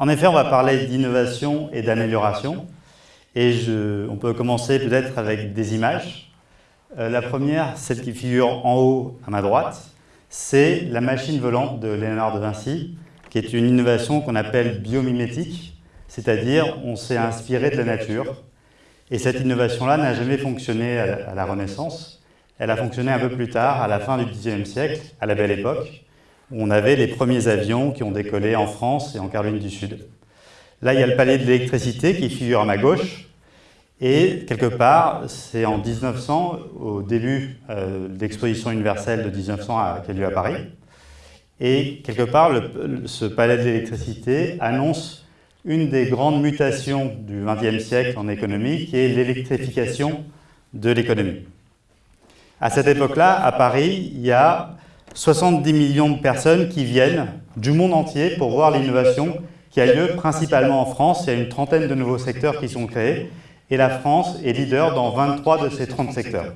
En effet, on va parler d'innovation et d'amélioration. Et on peut commencer peut-être avec des images. Euh, la première, celle qui figure en haut à ma droite, c'est la machine volante de Léonard de Vinci, qui est une innovation qu'on appelle biomimétique, c'est-à-dire on s'est inspiré de la nature. Et cette innovation-là n'a jamais fonctionné à la Renaissance. Elle a fonctionné un peu plus tard, à la fin du XIXe siècle, à la Belle Époque, on avait les premiers avions qui ont décollé en France et en Caroline du Sud. Là, il y a le palais de l'électricité qui figure à ma gauche, et quelque part, c'est en 1900, au début euh, de l'exposition universelle de 1900 qui a lieu à Paris, et quelque part, ce palais de l'électricité annonce une des grandes mutations du XXe siècle en économie, qui est l'électrification de l'économie. À cette époque-là, à Paris, il y a 70 millions de personnes qui viennent du monde entier pour voir l'innovation qui a lieu principalement en France. Il y a une trentaine de nouveaux secteurs qui sont créés et la France est leader dans 23 de ces 30 secteurs.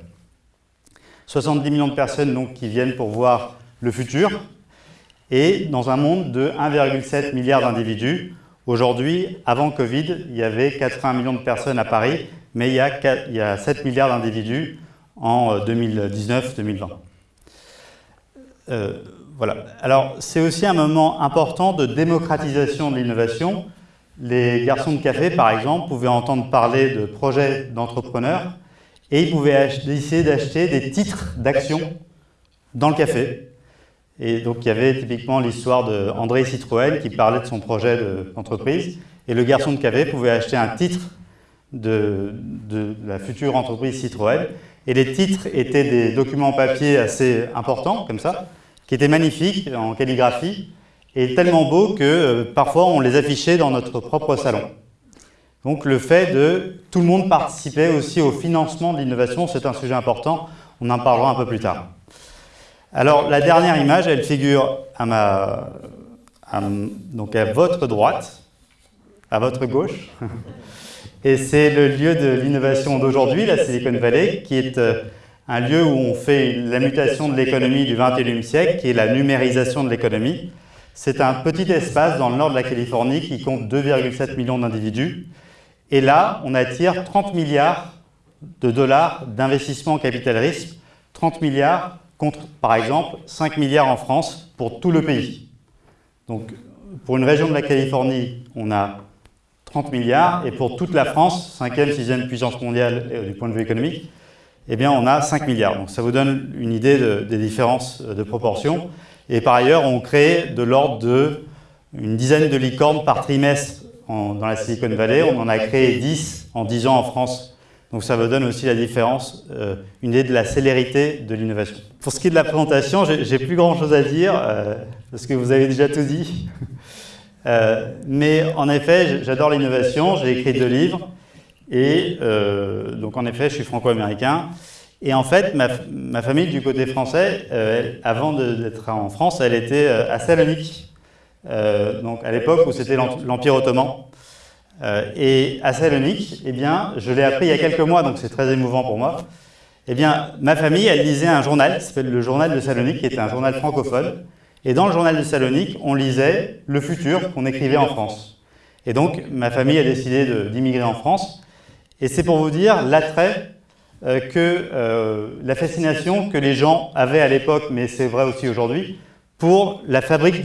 70 millions de personnes donc, qui viennent pour voir le futur et dans un monde de 1,7 milliard d'individus. Aujourd'hui, avant Covid, il y avait 80 millions de personnes à Paris, mais il y a, 4, il y a 7 milliards d'individus en 2019-2020. Euh, voilà. Alors, c'est aussi un moment important de démocratisation de l'innovation. Les garçons de café, par exemple, pouvaient entendre parler de projets d'entrepreneurs et ils pouvaient essayer d'acheter des titres d'action dans le café. Et donc, il y avait typiquement l'histoire d'André Citroën qui parlait de son projet d'entreprise. Et le garçon de café pouvait acheter un titre de, de la future entreprise Citroën. Et les titres étaient des documents papier assez importants, comme ça, qui étaient magnifiques en calligraphie, et tellement beaux que euh, parfois on les affichait dans notre propre salon. Donc le fait de tout le monde participait aussi au financement de l'innovation, c'est un sujet important, on en parlera un peu plus tard. Alors la dernière image, elle figure à, ma, donc à votre droite, à votre gauche, et c'est le lieu de l'innovation d'aujourd'hui, la Silicon Valley, qui est euh, un lieu où on fait la mutation de l'économie du 21e siècle, qui est la numérisation de l'économie. C'est un petit espace dans le nord de la Californie qui compte 2,7 millions d'individus. Et là, on attire 30 milliards de dollars d'investissement en capital risque, 30 milliards contre, par exemple, 5 milliards en France pour tout le pays. Donc, pour une région de la Californie, on a 30 milliards, et pour toute la France, cinquième, sixième puissance mondiale euh, du point de vue économique, eh bien, on a 5 milliards. Donc, ça vous donne une idée des différences de proportions. Et par ailleurs, on crée de l'ordre de une dizaine de licornes par trimestre dans la Silicon Valley. On en a créé 10 en 10 ans en France. Donc ça vous donne aussi la différence, euh, une idée de la célérité de l'innovation. Pour ce qui est de la présentation, j'ai plus grand chose à dire, euh, parce que vous avez déjà tout dit. Euh, mais en effet, j'adore l'innovation, j'ai écrit deux livres, et donc en effet, je suis franco-américain. Et en fait, ma, famille du côté français, euh, avant d'être en France, elle était euh, à Salonique, euh, donc à l'époque où c'était l'Empire ottoman. et à Salonique, eh bien, je l'ai appris il y a quelques mois, donc c'est très émouvant pour moi. Eh bien, ma famille, elle lisait un journal qui s'appelle le Journal de Salonique, qui était un journal francophone. Et dans le Journal de Salonique, on lisait le futur qu'on écrivait en France. Et donc, ma famille a décidé d'immigrer en France. Et c'est pour vous dire l'attrait euh, que euh, la fascination que les gens avaient à l'époque, mais c'est vrai aussi aujourd'hui, pour la,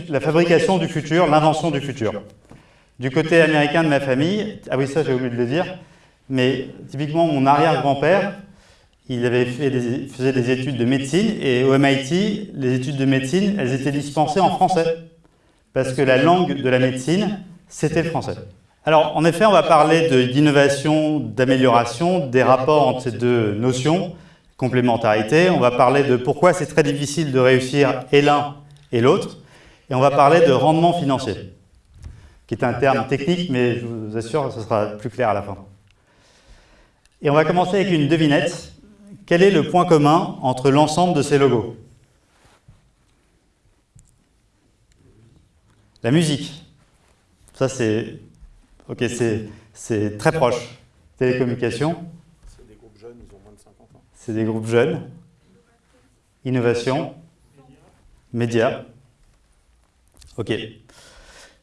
la fabrication du futur, l'invention du futur. Du côté américain de ma famille, ah oui ça j'ai oublié de le dire, mais typiquement mon arrière-grand-père, il avait fait des, faisait des études de médecine et au MIT, les études de médecine, elles étaient dispensées en français parce que la langue de la médecine, c'était le français. Alors, en effet, on va parler d'innovation, d'amélioration, des rapports entre ces deux notions, complémentarité. On va parler de pourquoi c'est très difficile de réussir et l'un et l'autre. Et on va parler de rendement financier, qui est un terme technique, mais je vous assure ce sera plus clair à la fin. Et on va commencer avec une devinette. Quel est le point commun entre l'ensemble de ces logos? La musique. Ça, c'est Ok, c'est très proche. Télécommunication C'est des groupes jeunes, ils ont moins de 50 ans. C'est des groupes jeunes. Innovation. Médias. Ok.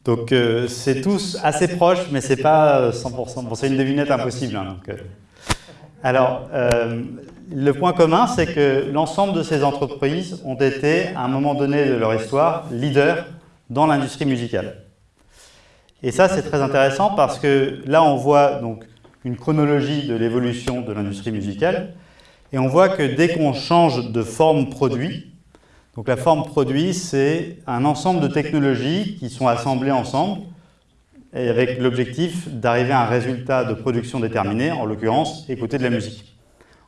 Donc euh, c'est tous assez proche, mais c'est pas 100%. Bon, c'est une devinette impossible. Hein, donc, euh. Alors, euh, le point commun, c'est que l'ensemble de ces entreprises ont été, à un moment donné de leur histoire, leaders dans l'industrie musicale. Et ça, c'est très intéressant parce que là, on voit une chronologie de l'évolution de l'industrie musicale, et on voit que dès qu'on change de forme produit, donc la forme produit, c'est un ensemble de technologies qui sont assemblées ensemble et avec l'objectif d'arriver à un résultat de production déterminé, en l'occurrence, écouter de la musique.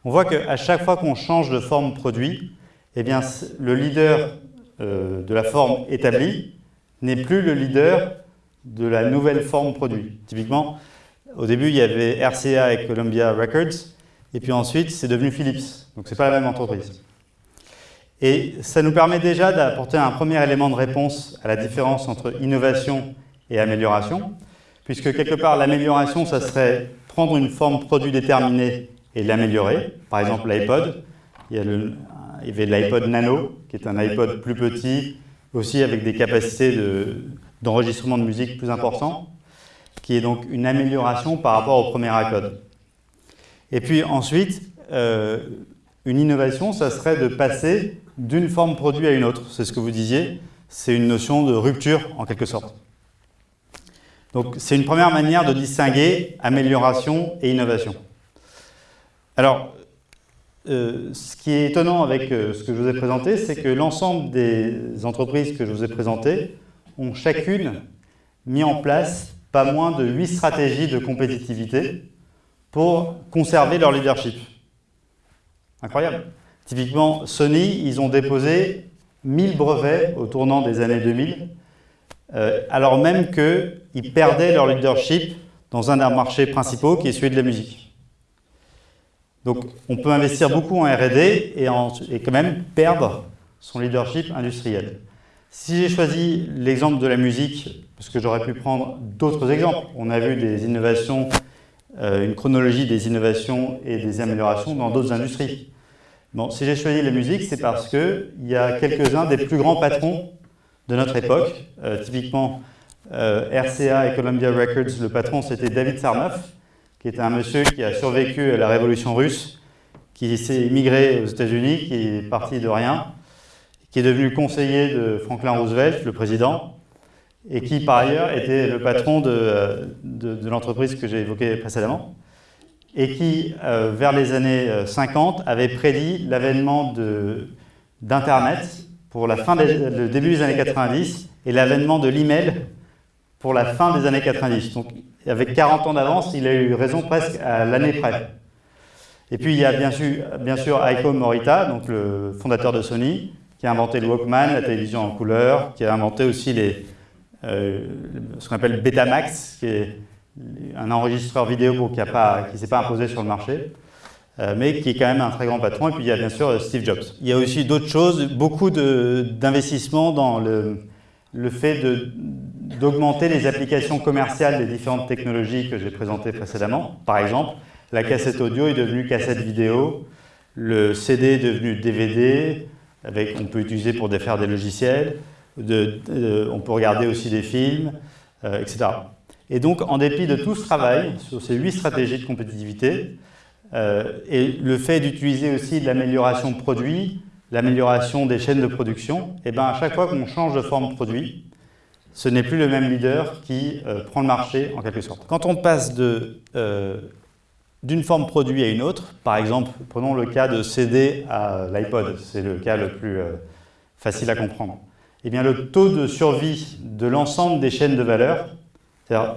On voit qu'à chaque fois qu'on change de forme produit, eh bien, le leader euh, de la forme établie n'est plus le leader de la nouvelle forme produit. Typiquement, au début, il y avait RCA et Columbia Records, et puis ensuite, c'est devenu Philips. Donc, ce n'est pas la même entreprise. Et ça nous permet déjà d'apporter un premier élément de réponse à la différence entre innovation et amélioration, puisque quelque part, l'amélioration, ça serait prendre une forme produit déterminée et l'améliorer. Par exemple, l'iPod, il, y avait l'iPod Nano, qui est un iPod plus petit, aussi avec des capacités d'enregistrement de, musique plus importantes, qui est donc une amélioration par rapport au premier iPod. Et puis ensuite, euh, une innovation, ça serait de passer d'une forme produit à une autre. C'est ce que vous disiez. C'est une notion de rupture, en quelque sorte. Donc, c'est une première manière de distinguer amélioration et innovation. Alors, euh, ce qui est étonnant avec euh, ce que je vous ai présenté, c'est que l'ensemble des entreprises que je vous ai présentées ont chacune mis en place pas moins de 8 stratégies de compétitivité pour conserver leur leadership. Incroyable. Typiquement, Sony, ils ont déposé 1000 brevets au tournant des années 2000, euh, alors même qu'ils perdaient leur leadership dans un des marchés principaux qui est celui de la musique. Donc on peut investir beaucoup en R&D et, et quand même perdre son leadership industriel. Si j'ai choisi l'exemple de la musique, parce que j'aurais pu prendre d'autres exemples, on a vu des innovations, euh, une chronologie des innovations et des améliorations dans d'autres industries. Bon, si j'ai choisi la musique, c'est parce qu'il y a quelques-uns des plus grands patrons de notre époque. Euh, typiquement, euh, RCA et Columbia Records, le patron, c'était David Sarnoff, qui était un monsieur qui a survécu à la révolution russe, qui s'est immigré aux États-Unis, qui est parti de rien, qui est devenu conseiller de Franklin Roosevelt, le président, et qui, par ailleurs, était le patron de, de l'entreprise que j'ai évoquée précédemment et qui, euh, vers les années 50, euh, avait prédit l'avènement d'Internet pour le début des années 90 et l'avènement de l'email pour la fin des années 90. Donc, avec 40 ans d'avance, il a eu raison presque à l'année près. Et puis, il y a bien sûr, bien sûr Aiko Morita, donc le fondateur de Sony, qui a inventé le Walkman, la télévision en couleur, qui a inventé aussi les, euh, ce qu'on appelle Betamax, qui est un enregistreur vidéo qui ne s'est pas imposé sur le marché, euh, mais qui est quand même un très grand patron. Et puis il y a bien sûr Steve Jobs. Il y a aussi d'autres choses, beaucoup d'investissements dans le, fait d'augmenter les applications commerciales des différentes technologies que j'ai présentées précédemment. Par exemple, la cassette audio est devenue cassette vidéo, le CD est devenu DVD, avec, on peut utiliser pour faire des logiciels, on peut regarder aussi des films, euh, etc. Et donc, en dépit de tout ce travail sur ces huit stratégies de compétitivité, euh, et le fait d'utiliser aussi de l'amélioration de produits, l'amélioration des chaînes de production, et eh ben à chaque fois qu'on change de forme produit, ce n'est plus le même leader qui euh, prend le marché en quelque sorte. Quand on passe euh, d'une forme produit à une autre, par exemple, prenons le cas de CD à l'iPod, c'est le cas le plus facile à comprendre, eh bien le taux de survie de l'ensemble des chaînes de valeur c'est-à-dire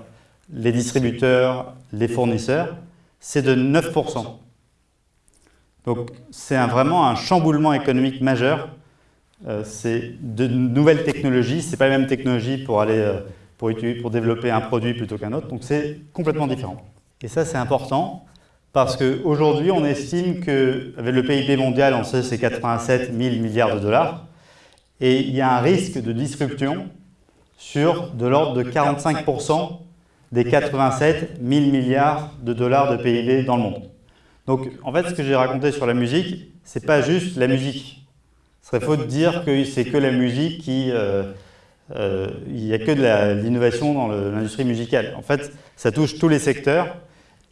les distributeurs, les fournisseurs, c'est de 9%. Donc c'est vraiment un chamboulement économique majeur. Euh, c'est de nouvelles technologies, ce n'est pas la même technologie pour, aller, euh, pour, développer un produit plutôt qu'un autre, donc c'est complètement différent. Et ça c'est important parce qu'aujourd'hui on estime qu'avec le PIB mondial, on sait c'est 87 000 milliards de dollars, et il y a un risque de disruption sur de l'ordre de 45% des 87 000 milliards de dollars de PIB dans le monde. Donc, en fait, ce que j'ai raconté sur la musique, c'est pas juste la musique. Serait faux de dire que c'est que la musique qui, euh, euh, il n'y a que de l'innovation dans l'industrie musicale. En fait, ça touche tous les secteurs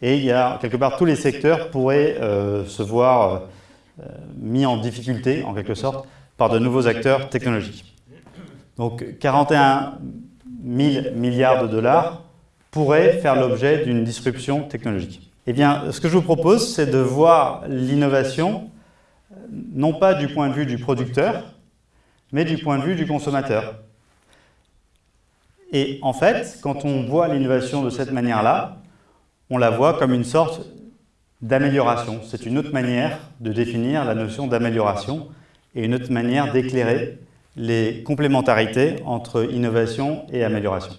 et il y a quelque part tous les secteurs pourraient euh, se voir euh, mis en difficulté, en quelque sorte, par de nouveaux acteurs technologiques. Donc 41 000 milliards de dollars pourraient faire l'objet d'une disruption technologique. Eh bien, ce que je vous propose, c'est de voir l'innovation non pas du point de vue du producteur, mais du point de vue du consommateur. Et en fait, quand on voit l'innovation de cette manière-là, on la voit comme une sorte d'amélioration. C'est une autre manière de définir la notion d'amélioration et une autre manière d'éclairer les complémentarités entre innovation et amélioration.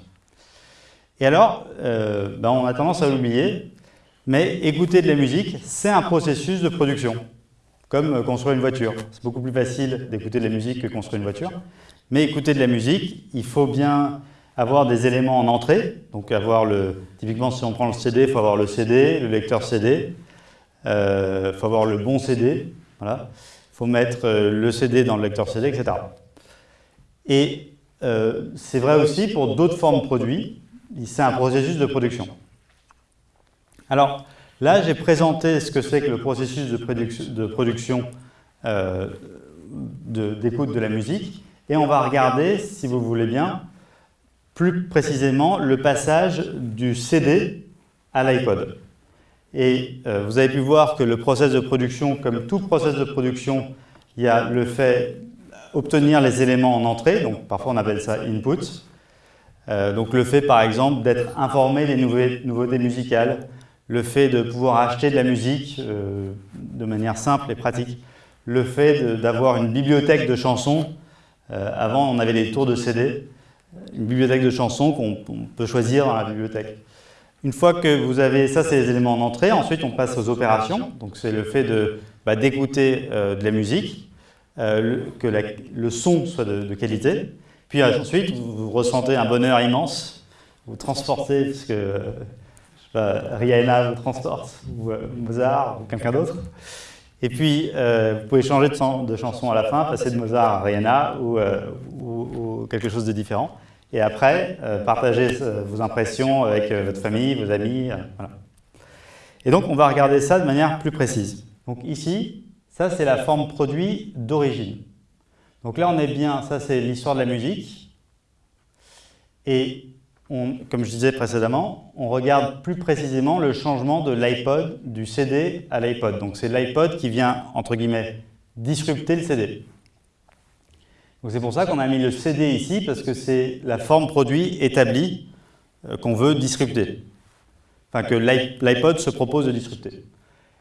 Et alors, euh, ben, on a tendance à l'oublier, mais écouter de la musique, c'est un processus de production, comme construire une voiture. C'est beaucoup plus facile d'écouter de la musique que construire une voiture, mais écouter de la musique, il faut bien avoir des éléments en entrée, donc avoir le, typiquement si on prend le CD, il faut avoir le CD, le lecteur CD, il euh, faut avoir le bon CD, voilà. il faut mettre euh, le CD dans le lecteur CD, etc. Et euh, c'est vrai aussi pour d'autres formes de produits, c'est un processus de production. Alors là, j'ai présenté ce que c'est que le processus de, production d'écoute de la musique, et on va regarder, si vous voulez bien, plus précisément le passage du CD à l'iPod. Et euh, vous avez pu voir que le process de production, comme tout process de production, il y a le fait d'obtenir les éléments en entrée, donc parfois on appelle ça input. Euh, donc le fait par exemple d'être informé des nouveautés musicales, le fait de pouvoir acheter de la musique euh, de manière simple et pratique, le fait d'avoir une bibliothèque de chansons, avant on avait des tours de CD, une bibliothèque de chansons qu'on peut choisir dans la bibliothèque. Une fois que vous avez, ça c'est les éléments en entrée, ensuite on passe aux opérations, donc c'est le fait bah, d'écouter euh, de la musique, euh, que le son soit de, qualité, puis ensuite vous, ressentez un bonheur immense, vous transportez, parce que Rihanna vous transporte, ou euh, Mozart, ou quelqu'un d'autre, et puis, euh, vous pouvez changer de, chanson à la fin, passer de Mozart à Rihanna ou, euh, quelque chose de différent. Et après, euh, partagez vos impressions avec votre famille, vos amis. Et donc, on va regarder ça de manière plus précise. Donc ici, ça c'est la forme produit d'origine. Donc là, on est bien, ça c'est l'histoire de la musique. Et comme je disais précédemment, on regarde plus précisément le changement de l'iPod, du CD à l'iPod. Donc c'est l'iPod qui vient, entre guillemets, disrupter le CD. C'est pour ça qu'on a mis le CD ici, parce que c'est la forme produit établie euh, qu'on veut disrupter. Enfin, que l'iPod se propose de disrupter.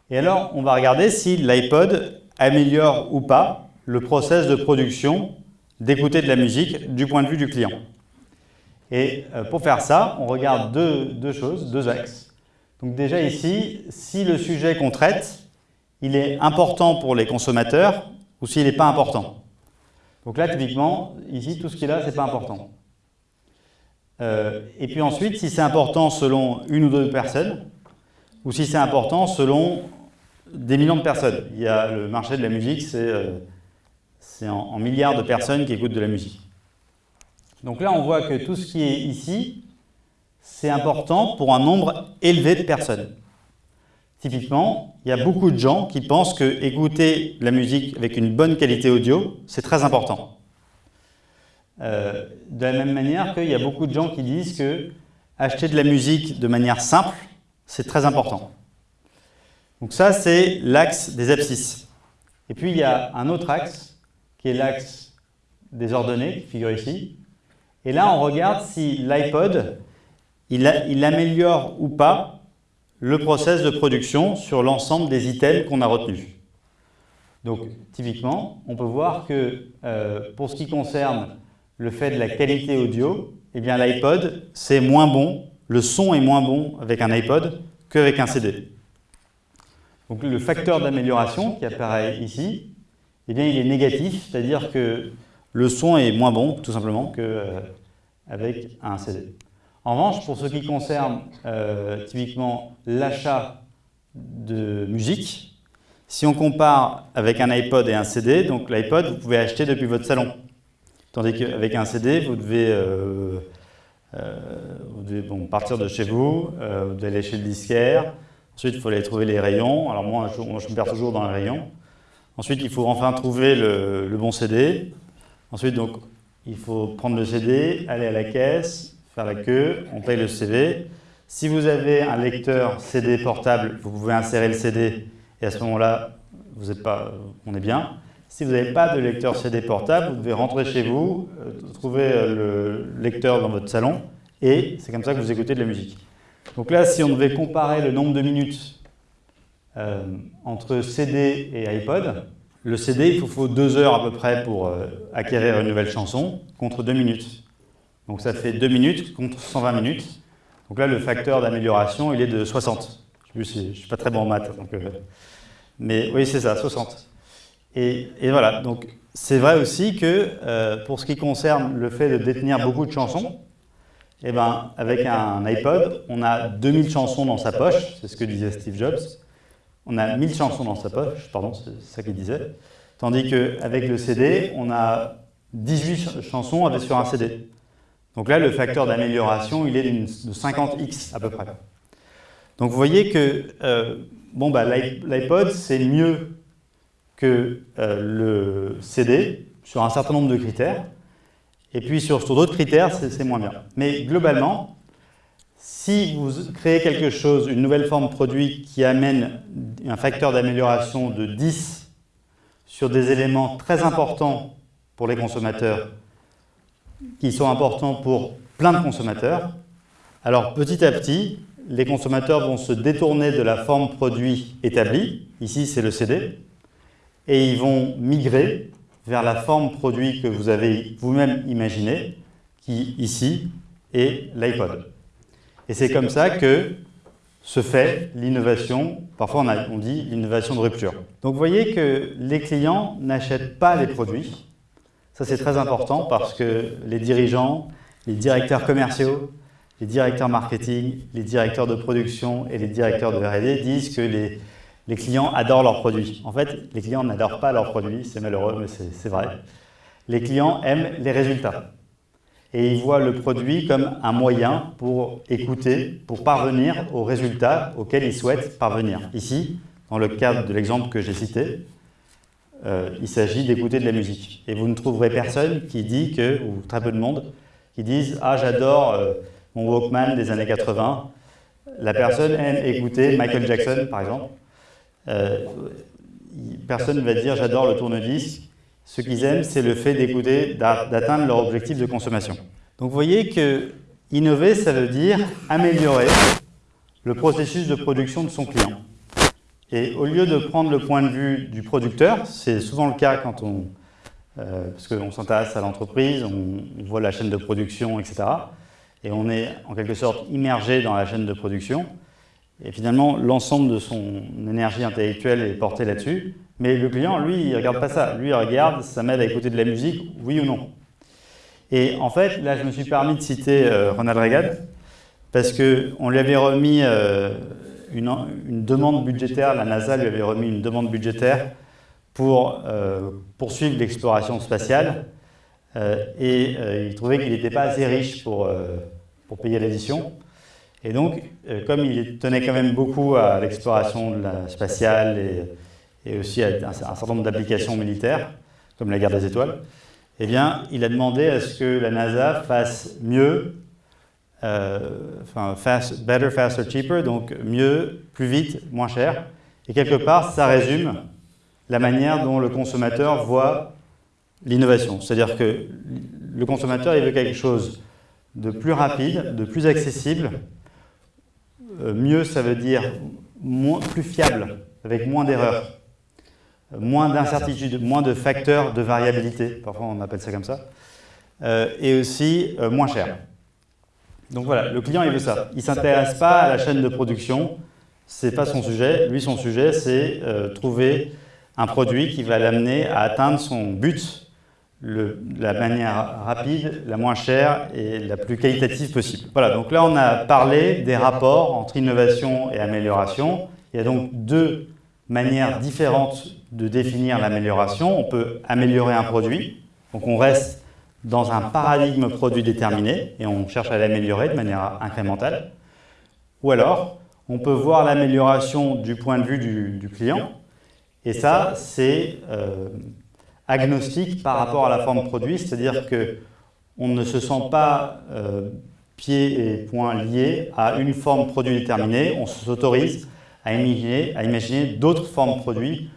Et alors, on va regarder si l'iPod améliore ou pas le process de production d'écouter de la musique du point de vue du client. Et euh, pour faire ça, on regarde deux, choses, deux axes. Donc déjà ici, si le sujet qu'on traite, il est important pour les consommateurs ou s'il n'est pas important. Donc là, typiquement, ici, tout ce qui est là, ce n'est pas important. Euh, et puis ensuite, si c'est important selon une ou deux personnes, ou si c'est important selon des millions de personnes. Il y a le marché de la musique, c'est euh, en milliards de personnes qui écoutent de la musique. Donc là, on voit que tout ce qui est ici, c'est important pour un nombre élevé de personnes. Typiquement, il y a beaucoup de gens qui pensent que écouter la musique avec une bonne qualité audio, c'est très important. Euh, de la même manière qu'il y a beaucoup de gens qui disent que acheter de la musique de manière simple, c'est très important. Donc ça, c'est l'axe des abscisses. Et puis, il y a un autre axe, qui est l'axe des ordonnées, qui figure ici, et là, on regarde si l'iPod, il, améliore ou pas le process de production sur l'ensemble des items qu'on a retenus. Donc, typiquement, on peut voir que euh, pour ce qui concerne le fait de la qualité audio, eh bien l'iPod, c'est moins bon, le son est moins bon avec un iPod qu'avec un CD. Donc le facteur d'amélioration qui apparaît ici, eh bien, il est négatif, c'est-à-dire que le son est moins bon, tout simplement, qu'avec euh, un CD. En revanche, pour ce qui concerne euh, typiquement l'achat de musique, si on compare avec un iPod et un CD, donc l'iPod, vous pouvez acheter depuis votre salon. Tandis qu'avec un CD, vous devez, euh, partir de chez vous, vous devez aller chez le disquaire, ensuite il faut aller trouver les rayons, alors moi je, me perds toujours dans les rayons, ensuite il faut enfin trouver le bon CD, ensuite donc il faut prendre le CD, aller à la caisse, faire la queue, on paye le CD. Si vous avez un lecteur CD portable, vous pouvez insérer le CD et à ce moment-là, vous êtes pas, on est bien. Si vous n'avez pas de lecteur CD portable, vous devez rentrer chez vous, euh, trouver euh, le lecteur dans votre salon et c'est comme ça que vous écoutez de la musique. Donc là, si on devait comparer le nombre de minutes euh, entre CD et iPod, le CD, il faut, deux heures à peu près pour euh, acquérir une nouvelle chanson, contre deux minutes. Donc ça fait deux minutes contre 120 minutes. Donc là, le facteur d'amélioration, il est de 60. Je ne suis pas très bon en maths. Donc, euh, mais oui, c'est ça, 60. Et, et voilà, donc c'est vrai aussi que euh, pour ce qui concerne le fait de détenir beaucoup de chansons, eh ben, avec un iPod, on a 2000 chansons dans sa poche, c'est ce que disait Steve Jobs. On a 1000 chansons dans sa poche, pardon, c'est ça qu'il disait. Tandis qu'avec le CD, on a 18 chansons sur un CD. Donc là, le facteur d'amélioration, il est de 50x à peu près. Donc vous voyez que euh, bon, bah, l'iPod, c'est mieux que euh, le CD sur un certain nombre de critères. Et puis sur, sur d'autres critères, c'est moins bien. Mais globalement, si vous créez quelque chose, une nouvelle forme produit qui amène un facteur d'amélioration de 10 sur des éléments très importants pour les consommateurs, qui sont importants pour plein de consommateurs, alors petit à petit, les consommateurs vont se détourner de la forme produit établie, ici c'est le CD, et ils vont migrer vers la forme produit que vous avez vous-même imaginée, qui ici est l'iPod. Et c'est comme ça que se fait l'innovation, parfois on, a, on dit l'innovation de rupture. Donc vous voyez que les clients n'achètent pas les produits. Ça c'est très important parce que les dirigeants, les directeurs commerciaux, les directeurs marketing, les directeurs de production et les directeurs de R&D disent que les, les clients adorent leurs produits. En fait, les clients n'adorent pas leurs produits, c'est malheureux, mais c'est vrai. Les clients aiment les résultats et ils voient le produit comme un moyen pour écouter, pour parvenir aux résultats auxquels ils souhaitent parvenir. Ici, dans le cadre de l'exemple que j'ai cité, euh, il s'agit d'écouter de la musique. Et vous ne trouverez personne qui dit que, ou très peu de monde, qui disent « Ah, j'adore euh, mon Walkman des années 80 ». La personne aime écouter Michael Jackson, par exemple. Euh, personne ne va dire « J'adore le tourne-disque ». Ce qu'ils aiment, c'est le fait d'écouter, d'atteindre leur objectif de consommation. Donc vous voyez que innover, ça veut dire améliorer le processus de production de son client. Et au lieu de prendre le point de vue du producteur, c'est souvent le cas quand on, euh, parce qu'on s'intéresse à l'entreprise, on, voit la chaîne de production, etc. Et on est en quelque sorte immergé dans la chaîne de production. Et finalement, l'ensemble de son énergie intellectuelle est portée là-dessus. Mais le client, lui, il ne regarde pas ça. Lui, il regarde, ça m'aide à écouter de la musique, oui ou non. Et en fait, là, je me suis permis de citer euh, Ronald Reagan, parce qu'on lui avait remis euh, une, une, demande budgétaire, la NASA lui avait remis une demande budgétaire pour euh, poursuivre l'exploration spatiale, et il trouvait qu'il n'était pas assez riche pour, pour payer l'addition. Et donc, comme il tenait quand même beaucoup à l'exploration spatiale et et aussi à un, certain nombre d'applications militaires, comme la guerre des étoiles, eh bien, il a demandé à ce que la NASA fasse mieux, euh, enfin, fast, better, faster, cheaper, donc mieux, plus vite, moins cher. Et quelque part, ça résume la manière dont le consommateur voit l'innovation. C'est-à-dire que le consommateur, il veut quelque chose de plus rapide, de plus accessible. Euh, mieux, ça veut dire moins, plus fiable, avec moins d'erreurs moins d'incertitudes, moins de facteurs de variabilité, parfois on appelle ça comme ça, euh, et aussi euh, moins cher. Donc voilà, le client il veut ça. Il ne s'intéresse pas à la chaîne de production, ce n'est pas son sujet. Lui, son sujet, c'est euh, trouver un produit qui va l'amener à atteindre son but de la manière rapide, la moins chère et la plus qualitative possible. Voilà, donc là on a parlé des rapports entre innovation et amélioration. Il y a donc deux manières différentes de définir l'amélioration. On peut améliorer un produit, donc on reste dans un paradigme produit déterminé et on cherche à l'améliorer de manière incrémentale. Ou alors, on peut voir l'amélioration du point de vue du, client. et ça, c'est euh, agnostique par rapport à la forme produit, c'est-à-dire qu'on ne se sent pas euh, pieds et poings liés à une forme produit déterminée, on s'autorise à imaginer, à imaginer d'autres formes produits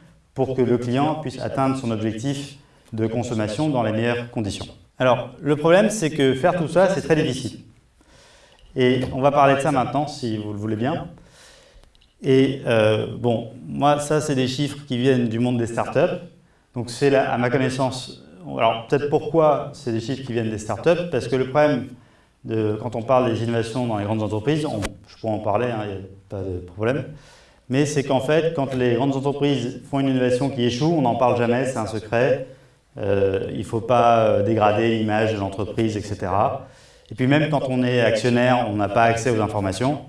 pour que le client puisse atteindre son objectif de consommation dans les meilleures conditions. Alors, le problème, c'est que faire tout ça, c'est très difficile. Et on va parler de ça maintenant, si vous le voulez bien. Et euh, bon, moi, ça, c'est des chiffres qui viennent du monde des startups. Donc, c'est à ma connaissance... Alors, peut-être pourquoi c'est des chiffres qui viennent des startups Parce que le problème, de, quand on parle des innovations dans les grandes entreprises, je pourrais en parler, il hein, n'y a pas de problème, mais c'est qu'en fait, quand les grandes entreprises font une innovation qui échoue, on n'en parle jamais, c'est un secret. Euh, il ne faut pas euh, dégrader l'image de l'entreprise, etc. Et puis même quand on est actionnaire, on n'a pas accès aux informations.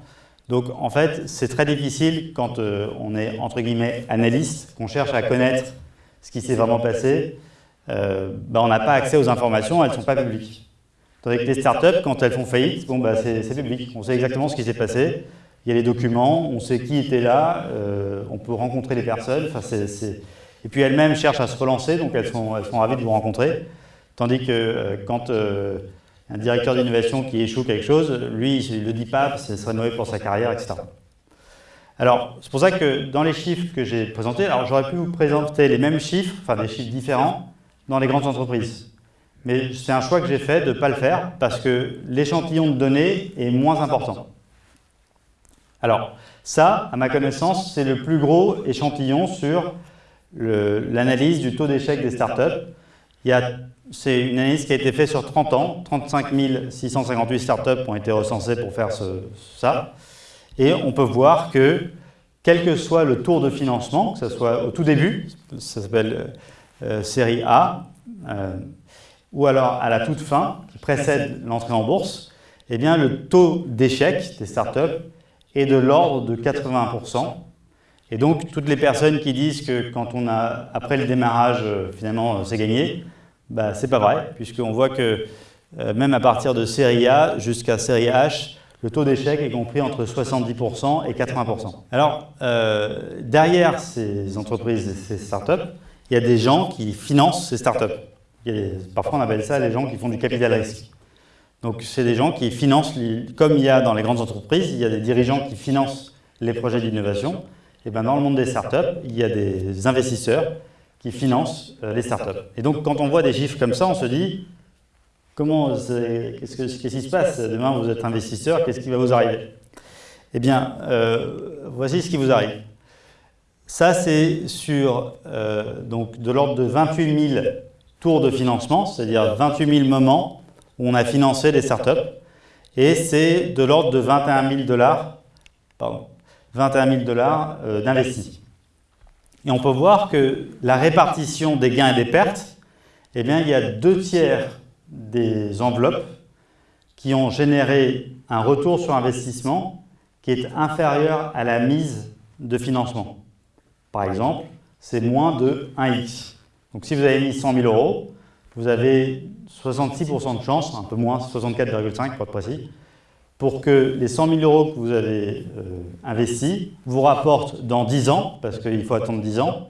Donc en fait, c'est très difficile quand euh, on est entre guillemets analyste, qu'on cherche à connaître ce qui s'est vraiment passé, bah, on n'a pas accès aux informations, elles ne sont pas publiques. Tandis que les startups, quand elles font faillite, bon, bah, c'est public, on sait exactement ce qui s'est passé, il y a les documents, on sait qui était là, euh, on peut rencontrer les personnes. Et puis elles-mêmes cherchent à se relancer, donc elles sont, elles sont ravies de vous rencontrer. Tandis que euh, quand euh, un directeur d'innovation qui échoue quelque chose, lui, il ne le dit pas, ce serait mauvais pour sa carrière, etc. Alors, c'est pour ça que dans les chiffres que j'ai présentés, alors j'aurais pu vous présenter les mêmes chiffres, enfin des chiffres différents, dans les grandes entreprises. Mais c'est un choix que j'ai fait de ne pas le faire parce que l'échantillon de données est moins important. Alors, ça, à ma connaissance, c'est le plus gros échantillon sur l'analyse du taux d'échec des startups. C'est une analyse qui a été faite sur 30 ans. 35 658 startups ont été recensées pour faire ça. Et on peut voir que, quel que soit le tour de financement, que ce soit au tout début, ça s'appelle euh, série A, euh, ou alors à la toute fin, qui précède l'entrée en bourse, eh bien le taux d'échec des startups est de l'ordre de 80%. Et donc, toutes les personnes qui disent que quand on a, après le démarrage, euh, finalement, euh, c'est gagné, bah, c'est pas vrai, puisqu'on voit que euh, même à partir de série A jusqu'à série H, le taux d'échec est compris entre 70% et 80%. Alors, derrière ces entreprises, ces startups, il y a des gens qui financent ces startups. parfois, on appelle ça les gens qui font du capital risque. Donc c'est des gens qui financent, comme il y a dans les grandes entreprises, il y a des dirigeants qui financent les projets d'innovation, et bien dans le monde des startups, il y a des investisseurs qui financent euh, les startups. Et donc quand on voit des chiffres comme ça, on se dit, comment, qu'est-ce qui se passe? Demain vous êtes investisseur, qu'est-ce qui va vous arriver? Eh bien, euh, voici ce qui vous arrive. Ça c'est sur euh, donc de l'ordre de 28 000 tours de financement, c'est-à-dire 28 000 moments où on a financé des startups. Et c'est de l'ordre de 21 000 dollars, pardon, 21 000 dollars euh, d'investis. Et on peut voir que la répartition des gains et des pertes, eh bien, il y a deux tiers des enveloppes qui ont généré un retour sur investissement qui est inférieur à la mise de financement. Par exemple, c'est moins de 1x. Donc si vous avez mis 100 000 euros, vous avez 66% de chance, un peu moins, 64,5 pour être précis, pour que les 100 000 euros que vous avez euh, investis vous rapportent dans 10 ans, parce qu'il faut attendre 10 ans,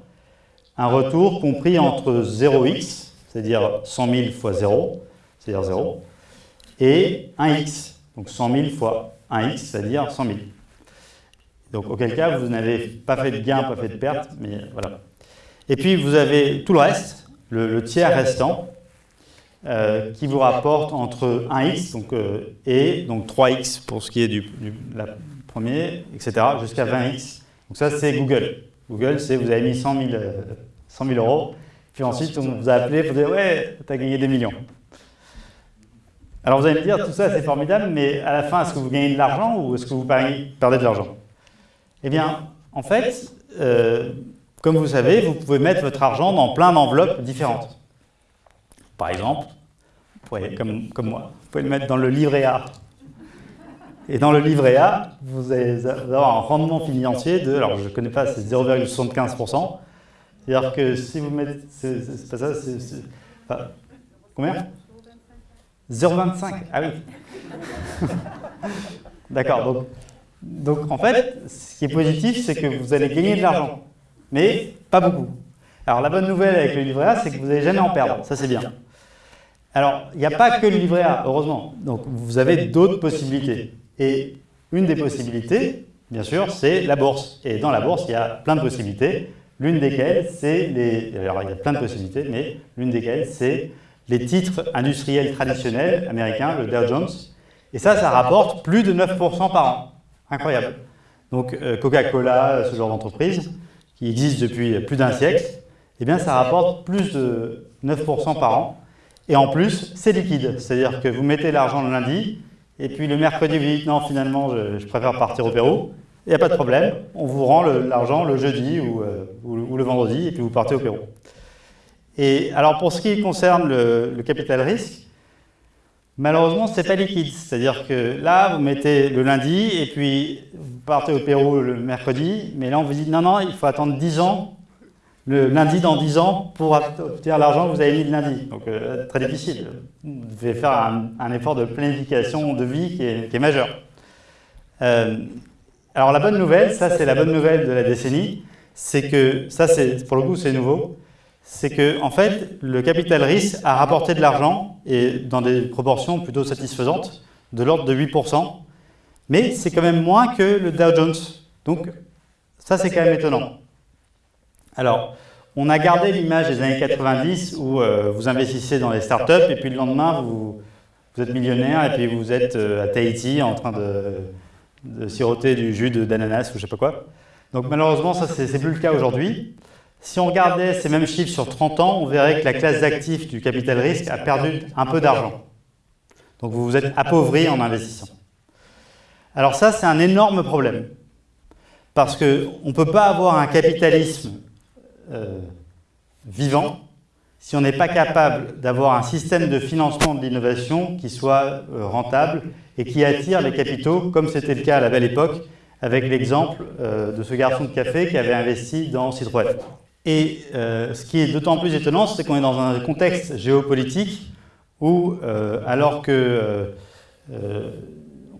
un retour compris entre 0x, c'est-à-dire 100 000 fois 0, c'est-à-dire 0, et 1x, donc 100 000 fois 1x, c'est-à-dire 100 000. Donc auquel cas, vous n'avez pas fait de gain, pas fait de perte, mais voilà. Et puis vous avez tout le reste, le tiers restant, euh, qui vous rapporte entre 1x donc, euh, et donc 3x pour ce qui est du, premier, etc., jusqu'à 20x. Donc ça, c'est Google. Google, c'est vous avez mis 100 000, 100 000 euros, puis ensuite on vous a appelé pour dire « ouais, tu as gagné des millions ». Alors vous allez me dire, tout ça c'est formidable, mais à la fin, est-ce que vous gagnez de l'argent ou est-ce que vous perdez de l'argent? Eh bien, en fait, euh, comme vous savez, vous pouvez mettre votre argent dans plein d'enveloppes différentes. Par exemple, comme, comme moi, vous pouvez le mettre dans le livret A. Et dans le livret A, vous allez avoir un rendement financier de, alors je ne connais pas, c'est 0,75%. C'est-à-dire que si vous mettez, c'est pas ça, c'est, combien? 0,25 Ah oui D'accord, donc, donc en fait, ce qui est positif, c'est que vous allez gagner de l'argent, mais pas beaucoup. Alors la bonne nouvelle avec le livret A, c'est que vous n'allez jamais en perdre, ça c'est bien. Alors, il n'y a pas que le livret A, heureusement. Donc, vous avez d'autres possibilités. Et une des possibilités, bien sûr, c'est la bourse. Et dans la bourse, il y a plein de possibilités. L'une desquelles, c'est les... Alors, il y a plein de possibilités, mais l'une desquelles, c'est les titres industriels traditionnels américains, le Dow Jones. Et ça, ça rapporte plus de 9% par an. Incroyable. Donc, euh, Coca-Cola, ce genre d'entreprise, qui existe depuis plus d'un siècle, eh bien, ça rapporte plus de 9% par an. Et en plus, c'est liquide. C'est-à-dire que vous mettez l'argent le lundi, et puis le mercredi, vous dites non, finalement, je, préfère partir au Pérou. Il n'y a pas de problème, on vous rend l'argent le, jeudi euh, ou, le vendredi, et puis vous partez au Pérou. Et alors, pour ce qui concerne le, capital risque, malheureusement, ce n'est pas liquide. C'est-à-dire que là, vous mettez le lundi, et puis vous partez au Pérou le mercredi, mais là, on vous dit non, non, il faut attendre 10 ans le lundi dans 10 ans pour obtenir l'argent que vous avez mis le lundi. Donc euh, très difficile. Vous devez faire un, effort de planification de vie qui est, majeur. Euh, alors la bonne nouvelle, ça c'est la bonne nouvelle de la décennie, c'est que, ça c'est pour le coup c'est nouveau, c'est que en fait le capital risque a rapporté de l'argent et dans des proportions plutôt satisfaisantes, de l'ordre de 8%, mais c'est quand même moins que le Dow Jones. Donc ça c'est quand même étonnant. Alors, on a gardé l'image des années 90 où euh, vous investissez dans les startups et puis le lendemain, vous, êtes millionnaire et puis vous êtes euh, à Tahiti en train de, siroter du jus d'ananas ou je sais pas quoi. Donc malheureusement, ça c'est plus le cas aujourd'hui. Si on regardait ces mêmes chiffres sur 30 ans, on verrait que la classe d'actifs du capital risque a perdu un peu d'argent. Donc vous vous êtes appauvri en investissant. Alors ça, c'est un énorme problème. Parce qu'on ne peut pas avoir un capitalisme euh, vivant si on n'est pas capable d'avoir un système de financement de l'innovation qui soit euh, rentable et qui attire les capitaux, comme c'était le cas à la belle époque, avec l'exemple euh, de ce garçon de café qui avait investi dans Citroën. Et ce qui est d'autant plus étonnant, c'est qu'on est dans un contexte géopolitique où, alors que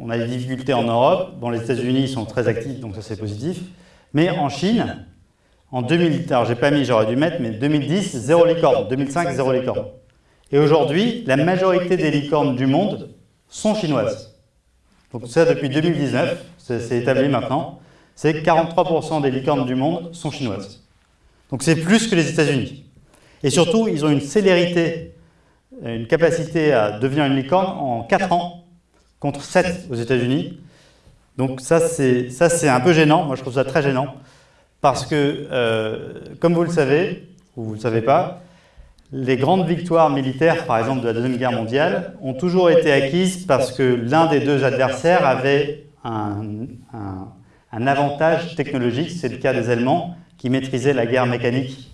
on a des difficultés en Europe, bon, les États-Unis sont très actifs, donc ça c'est positif, mais en Chine, en 2000, alors j'ai pas mis, j'aurais dû mettre, mais 2010, zéro licorne. 2005, zéro licorne. Et aujourd'hui, la majorité des licornes du monde sont chinoises. Donc ça, depuis 2019, c'est établi maintenant, c'est 43% des licornes du monde sont chinoises. Donc c'est plus que les États-Unis. Et surtout, ils ont une célérité, une capacité à devenir une licorne en 4 ans, contre 7 aux États-Unis. Donc ça, c'est un peu gênant, moi je trouve ça très gênant. Parce que, euh, comme vous le savez, ou vous ne le savez pas, les grandes victoires militaires, par exemple de la Deuxième Guerre mondiale, ont toujours été acquises parce que l'un des deux adversaires avait un, avantage technologique, c'est le cas des Allemands, qui maîtrisaient la guerre mécanique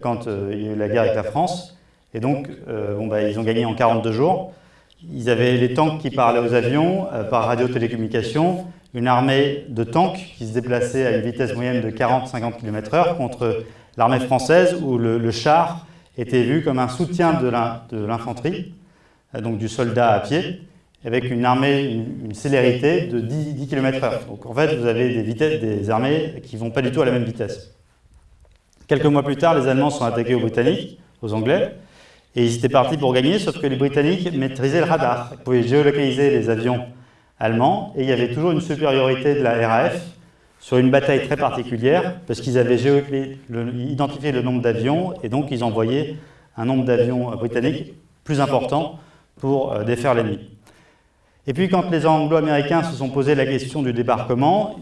quand euh, il y a eu la guerre avec la France. Et donc, euh, bah, ils ont gagné en 42 jours. Ils avaient les tanks qui parlaient aux avions par radiotélécommunication une armée de tanks qui se déplaçait à une vitesse moyenne de 40-50 km h contre l'armée française où le, char était vu comme un soutien de l'infanterie, euh, donc du soldat à pied, avec une armée, une, célérité de 10, km h Donc en fait, vous avez des, vitesses, des armées qui ne vont pas du tout à la même vitesse. Quelques mois plus tard, les Allemands sont attaqués aux Britanniques, aux Anglais, et ils étaient partis pour gagner, sauf que les Britanniques maîtrisaient le radar. Ils pouvaient géolocaliser les avions allemand, et il y avait toujours une supériorité de la RAF sur une bataille très particulière, parce qu'ils avaient identifié le nombre d'avions, et donc ils envoyaient un nombre d'avions britanniques plus important pour euh, défaire l'ennemi. Et puis quand les Anglo-Américains se sont posé la question du débarquement,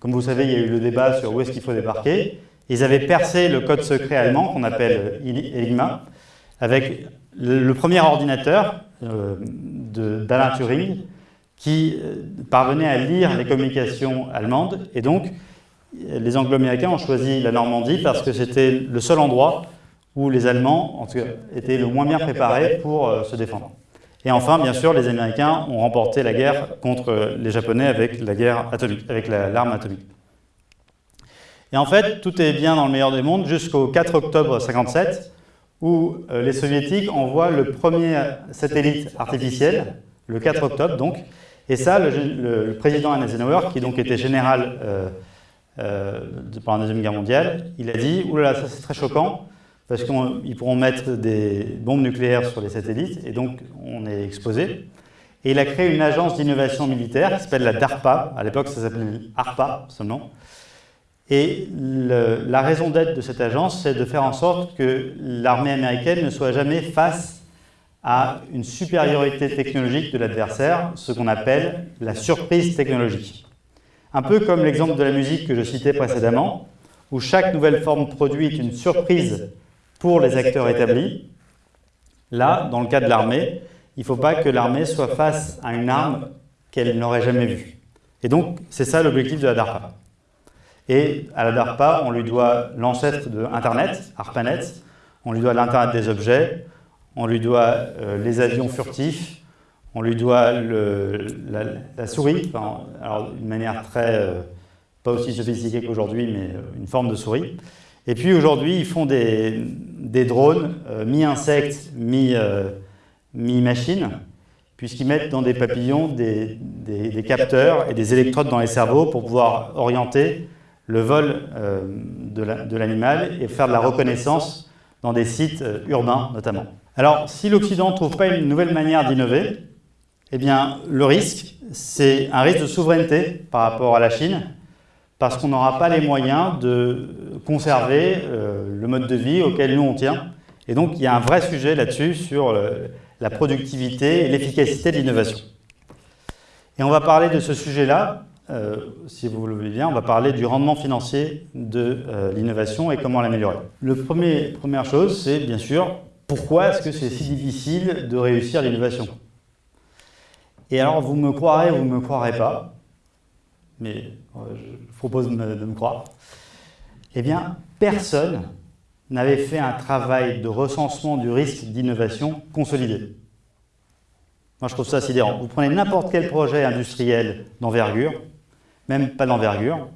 comme vous savez, il y a eu le débat sur où est-ce qu'il faut débarquer, ils avaient percé le code secret allemand, qu'on appelle Enigma, avec le, premier ordinateur euh, d'Alain Turing, qui euh, parvenaient à lire les communications allemandes. Et donc, les Anglo-Américains ont choisi la Normandie parce que c'était le seul endroit où les Allemands étaient le moins bien préparés pour euh, se défendre. Et enfin, bien sûr, les Américains ont remporté la guerre contre les Japonais avec la guerre atomique, avec l'arme atomique. Et en fait, tout est bien dans le meilleur des mondes jusqu'au 4 octobre 57, où euh, les soviétiques envoient le premier satellite artificiel, le 4 octobre donc, et ça, le, président Eisenhower, qui donc était général euh, euh, pendant la Deuxième Guerre mondiale, il a dit « Oulala, ça c'est très choquant, parce qu'ils pourront mettre des bombes nucléaires sur les satellites, et donc on est exposé. » Et il a créé une agence d'innovation militaire qui s'appelle la DARPA, à l'époque ça s'appelait ARPA seulement, et la raison d'être de cette agence, c'est de faire en sorte que l'armée américaine ne soit jamais face à une supériorité technologique de l'adversaire, ce qu'on appelle la surprise technologique. Un peu comme l'exemple de la musique que je citais précédemment, où chaque nouvelle forme produit une surprise pour les acteurs établis. Là, dans le cas de l'armée, il ne faut pas que l'armée soit face à une arme qu'elle n'aurait jamais vue. Et donc, c'est ça l'objectif de la DARPA. Et à la DARPA, on lui doit l'ancêtre de Internet, ARPANET, on lui doit l'Internet des objets, on lui doit euh, les avions furtifs, on lui doit la, souris, alors d'une manière très, euh, pas aussi sophistiquée qu'aujourd'hui, mais euh, une forme de souris. Et puis aujourd'hui, ils font des, drones mi-insectes, mi-machines, puisqu'ils mettent dans des papillons des, capteurs et des électrodes dans les cerveaux pour pouvoir orienter le vol de l'animal et faire de la reconnaissance dans des sites urbains notamment. Alors, si l'Occident ne trouve pas une nouvelle manière d'innover, eh bien, le risque, c'est un risque de souveraineté par rapport à la Chine, parce qu'on n'aura pas les moyens de conserver euh, le mode de vie auquel nous on tient. Et donc, il y a un vrai sujet là-dessus sur la productivité et l'efficacité de l'innovation. Et on va parler de ce sujet-là euh, si vous le voulez bien, on va parler du rendement financier de euh, l'innovation et comment l'améliorer. La première chose, c'est bien sûr, pourquoi est-ce que c'est si difficile de réussir l'innovation Et alors, vous me croirez ou vous ne me croirez pas, mais euh, je propose de me croire, eh bien, personne n'avait fait un travail de recensement du risque d'innovation consolidé. Moi, je trouve ça sidérant. Vous prenez n'importe quel projet industriel d'envergure, même pas d'envergure.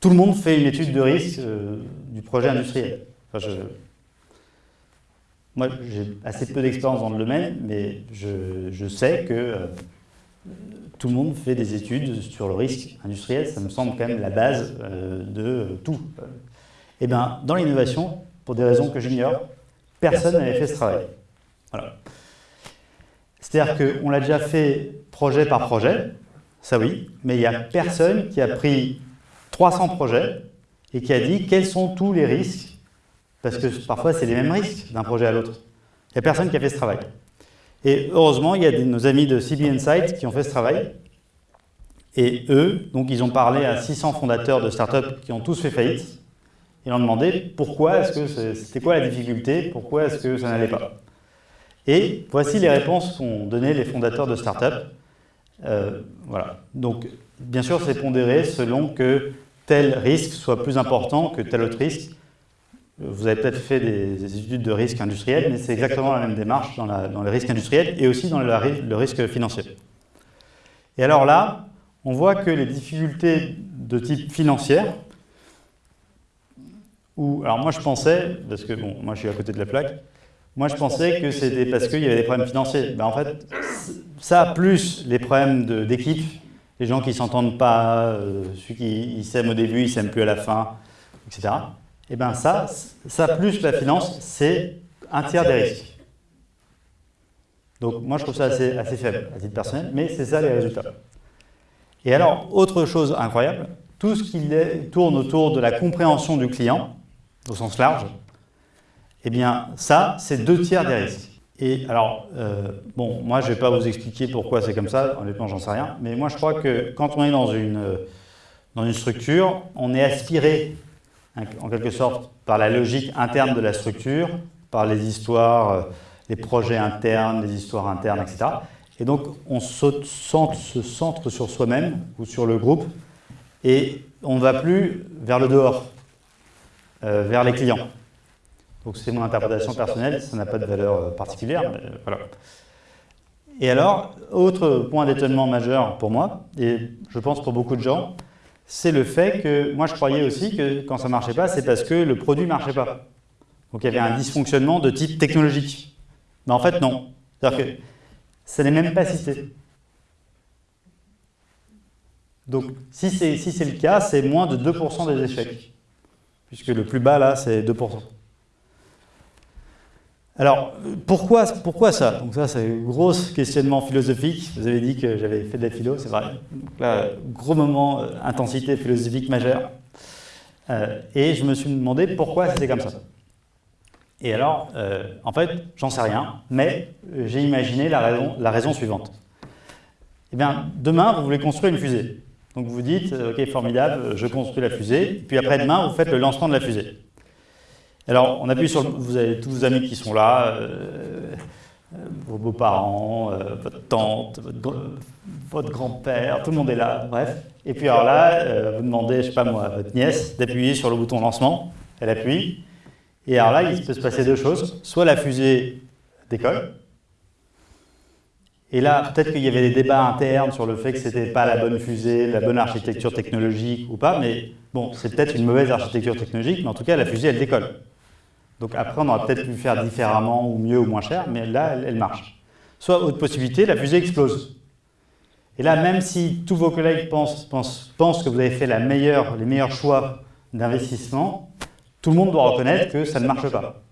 Tout le monde fait une étude de risque euh, du projet industriel. Moi, j'ai assez peu d'expérience dans le domaine, mais je, sais que euh, tout le monde fait des études sur le risque industriel. Ça me semble quand même la base euh, de tout. Eh bien, dans l'innovation, pour des raisons que j'ignore, personne n'avait fait ce travail. Voilà. C'est-à-dire qu'on l'a déjà fait projet par projet, ça oui, mais il n'y a personne qui a pris 300 projets et qui a dit quels sont tous les risques, parce que parfois c'est les mêmes risques d'un projet à l'autre. Il n'y a personne qui a fait ce travail. Et heureusement, il y a nos amis de CB Insight qui ont fait ce travail. Et eux, donc ils ont parlé à 600 fondateurs de startups qui ont tous fait faillite. Ils ont demandé pourquoi est-ce que c'était quoi la difficulté, pourquoi est-ce que ça n'allait pas? Et voici les réponses qu'ont données les fondateurs de startups euh, voilà. Donc, bien sûr, c'est pondéré selon que tel risque soit plus important que tel autre risque. Vous avez peut-être fait des, études de risque industriel, mais c'est exactement la même démarche dans, la, dans, les risques industriels et aussi dans le, risque financier. Et alors là, on voit que les difficultés de type financier, ou, alors moi je pensais, parce que bon, moi je suis à côté de la plaque, moi je pensais que c'était parce qu'il y avait des problèmes financiers. Ben, en fait, ça, plus les problèmes d'équipe, les gens qui ne s'entendent pas, euh, ceux qui s'aiment au début, ils s'aiment plus à la fin, etc. Et eh bien ça, ça plus la finance, c'est un tiers des risques. Donc moi je trouve ça assez, assez faible à titre personnel, mais c'est ça les résultats. Et alors, autre chose incroyable, tout ce qui tourne autour de la compréhension du client, au sens large, eh bien ça, c'est deux tiers des risques. Et alors, euh, bon, moi, je ne vais pas vous expliquer pourquoi c'est comme ça, honnêtement, j'en sais rien, mais moi, je crois que quand on est dans une, dans une structure, on est aspiré, en quelque sorte, par la logique interne de la structure, par les histoires, euh, les projets internes, les histoires internes, etc. Et donc, on se centre sur soi-même ou sur le groupe, et on ne va plus vers le dehors, vers les clients. Donc c'est mon interprétation personnelle, ça n'a pas de valeur euh, particulière, mais voilà. Et alors, autre point d'étonnement majeur pour moi, et je pense pour beaucoup de gens, c'est le fait que moi je croyais aussi que quand ça ne marchait pas, c'est parce que le produit ne marchait pas. Donc il y avait un dysfonctionnement de type technologique. Mais en fait, non. C'est-à-dire que ça n'est même pas cité. Donc si c'est si le cas, c'est moins de 2% des échecs. Puisque le plus bas, là, c'est 2%. Alors, pourquoi, pourquoi ça Donc ça, c'est un gros questionnement philosophique. Vous avez dit que j'avais fait de la philo, c'est vrai. Donc là, gros moment, euh, intensité philosophique majeure. Euh, et je me suis demandé pourquoi c'était comme ça. Et alors, euh, en fait, j'en sais rien, mais j'ai imaginé la raison, la raison suivante. Eh bien, demain, vous voulez construire une fusée. Donc vous vous dites, ok, formidable, je construis la fusée, puis après demain, vous faites le lancement de la fusée. Alors, on appuie sur Vous avez tous vos amis qui sont là, euh, vos beaux-parents, euh, votre tante, votre, grand-père, tout le monde est là, bref. Et puis alors là, euh, vous demandez, je sais pas moi, à votre nièce d'appuyer sur le bouton lancement, elle appuie, et alors là, il peut se passer deux choses. Soit la fusée décolle, et là, peut-être qu'il y avait des débats internes sur le fait que ce n'était pas la bonne fusée, la bonne architecture technologique ou pas, mais bon, c'est peut-être une mauvaise architecture technologique, mais en tout cas, la fusée, elle décolle. Donc après, on aurait peut-être pu faire différemment, ou mieux, ou moins cher, mais là, elle, marche. Soit, autre possibilité, la fusée explose. Et là, même si tous vos collègues pensent, pensent, que vous avez fait la meilleure, les meilleurs choix d'investissement, tout le monde doit reconnaître que ça ne marche pas.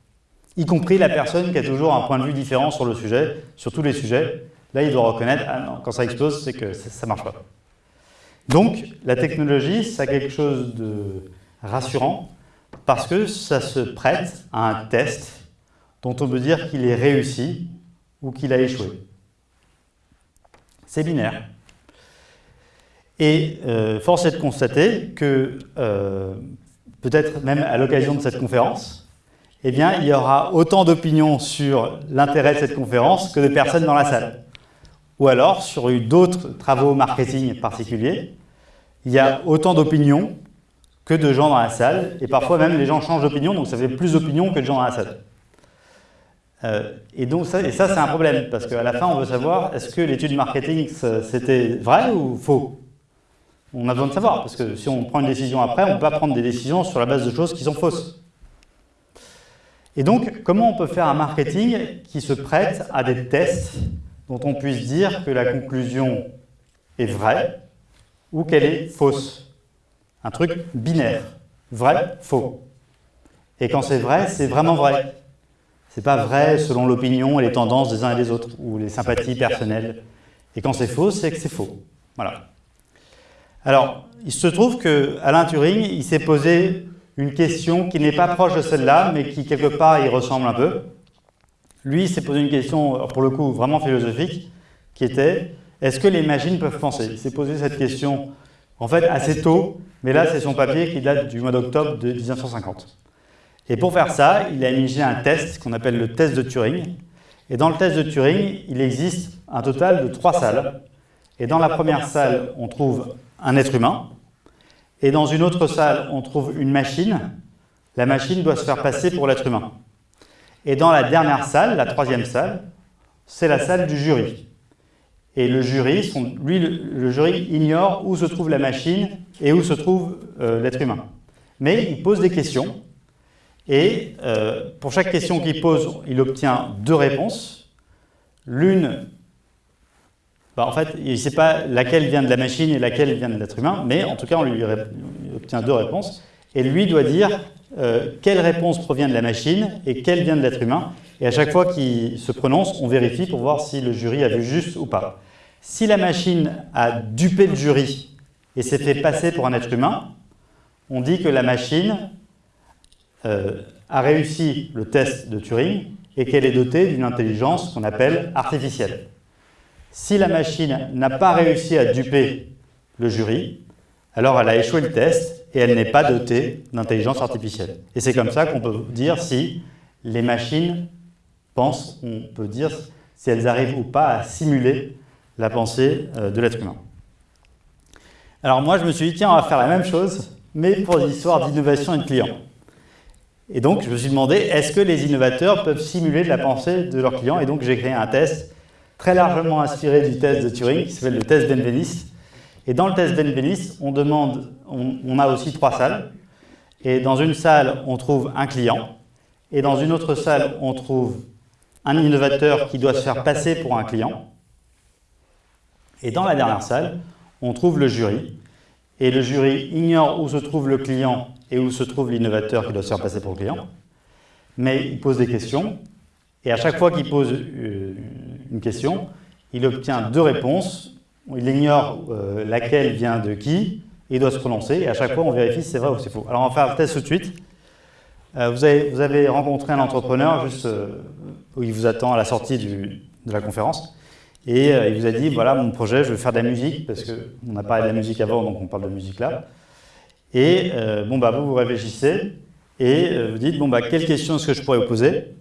Y compris la personne qui a toujours un point de vue différent sur le sujet, sur tous les sujets. Là, il doit reconnaître, ah non, quand ça explose, c'est que ça ne marche pas. Donc, la technologie, ça a quelque chose de rassurant, parce que ça se prête à un test dont on peut dire qu'il est réussi ou qu'il a échoué. C'est binaire. Et euh, force est de constater que, euh, peut-être même à l'occasion de cette conférence, eh bien, il y aura autant d'opinions sur l'intérêt de cette conférence que de personnes dans la salle. Ou alors, sur d'autres travaux marketing particuliers, il y a autant d'opinions que de gens dans la salle, et parfois même les gens changent d'opinion, donc ça fait plus d'opinions que de gens dans la salle. Euh, et donc ça, et ça c'est un problème, parce qu'à la fin on veut savoir, est-ce que l'étude marketing c'était vrai ou faux? On a besoin de savoir, parce que si on prend une décision après, on ne peut pas prendre des décisions sur la base de choses qui sont fausses. Et donc, comment on peut faire un marketing qui se prête à des tests dont on puisse dire que la conclusion est vraie ou qu'elle est fausse? Un truc binaire, vrai, faux. Et quand c'est vrai, c'est vraiment vrai. C'est pas vrai selon l'opinion et les tendances des uns et des autres, ou les sympathies personnelles. Et quand c'est faux, c'est que c'est faux. Voilà. Alors, il se trouve qu'Alain Turing, il s'est posé une question qui n'est pas proche de celle-là, mais qui quelque part y ressemble un peu. Lui, il s'est posé une question, pour le coup, vraiment philosophique, qui était « Est-ce que les machines peuvent penser ?» Il s'est posé cette question en fait assez tôt, mais là c'est son papier qui date du mois d'octobre de 1950. Et pour faire ça, il a imaginé un test qu'on appelle le test de Turing. Et dans le test de Turing, il existe un total de trois salles. Et dans la première salle, on trouve un être humain. Et dans une autre salle, on trouve une machine. La machine doit se faire passer pour l'être humain. Et dans la dernière salle, la troisième salle, c'est la salle du jury. Et le jury, lui, le, jury ignore où se trouve la machine et où se trouve euh, l'être humain. Mais il pose des questions, et euh, pour chaque question qu'il pose, il obtient deux réponses. L'une, bah, en fait, il ne sait pas laquelle vient de la machine et laquelle vient de l'être humain, mais en tout cas, on lui obtient deux réponses. Et lui doit dire euh, quelle réponse provient de la machine et quelle vient de l'être humain. Et à chaque fois qu'il se prononce, on vérifie pour voir si le jury a vu juste ou pas. Si la machine a dupé le jury et s'est fait passer pour un être humain, on dit que la machine euh, a réussi le test de Turing et qu'elle est dotée d'une intelligence qu'on appelle artificielle. Si la machine n'a pas réussi à duper le jury, alors elle a échoué le test et elle n'est pas dotée d'intelligence artificielle. Et c'est comme ça qu'on peut dire si les machines pensent, on peut dire si elles arrivent ou pas à simuler la pensée euh, de l'être humain. Alors moi, je me suis dit, tiens, on va faire la même chose, mais pour l'histoire d'innovation et de clients. Et donc, je me suis demandé, est-ce que les innovateurs peuvent simuler la pensée de leurs clients? Et donc, j'ai créé un test très largement inspiré du test de Turing, qui s'appelle le test Benveniste. Et dans le test Benveniste, on demande, on a aussi trois salles. Et dans une salle, on trouve un client. Et dans une autre salle, on trouve un innovateur qui doit se faire passer pour un client. Et dans la dernière salle, on trouve le jury. Et le jury ignore où se trouve le client et où se trouve l'innovateur qui doit se faire passer pour le client. Mais il pose des questions. Et à chaque fois qu'il pose euh, une question, il obtient deux réponses. Il ignore euh, laquelle vient de qui, et il doit se prononcer. Et à chaque fois, on vérifie si c'est vrai ou c'est faux. Alors, on va faire le test tout de suite. Euh, vous, avez, rencontré un entrepreneur juste où il vous attend à la sortie de la conférence. Et il vous a dit, voilà, mon projet, je veux faire de la musique, parce qu'on a parlé de la musique avant, donc on parle de musique là. Et bon, bah, vous, vous réfléchissez, et vous dites, bon, bah, quelle question est-ce que je pourrais vous poser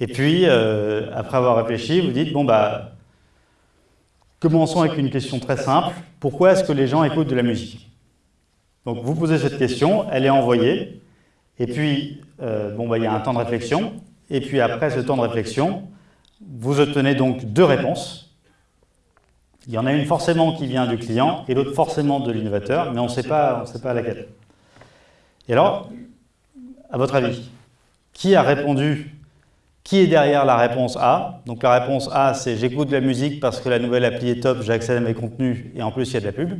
Et puis, après avoir réfléchi, vous dites, bon, bah, Commençons avec une question très simple. Pourquoi est-ce que les gens écoutent de la musique? Donc vous posez cette question, elle est envoyée, et puis euh, bon, bah, il y a un temps de réflexion, et puis après ce temps de réflexion, vous obtenez donc deux réponses. Il y en a une forcément qui vient du client, et l'autre forcément de l'innovateur, mais on ne sait pas, laquelle. Et alors, à votre avis, qui a répondu qui est derrière la réponse A? Donc la réponse A, c'est j'écoute de la musique parce que la nouvelle appli est top, j'ai accès à mes contenus et en plus il y a de la pub.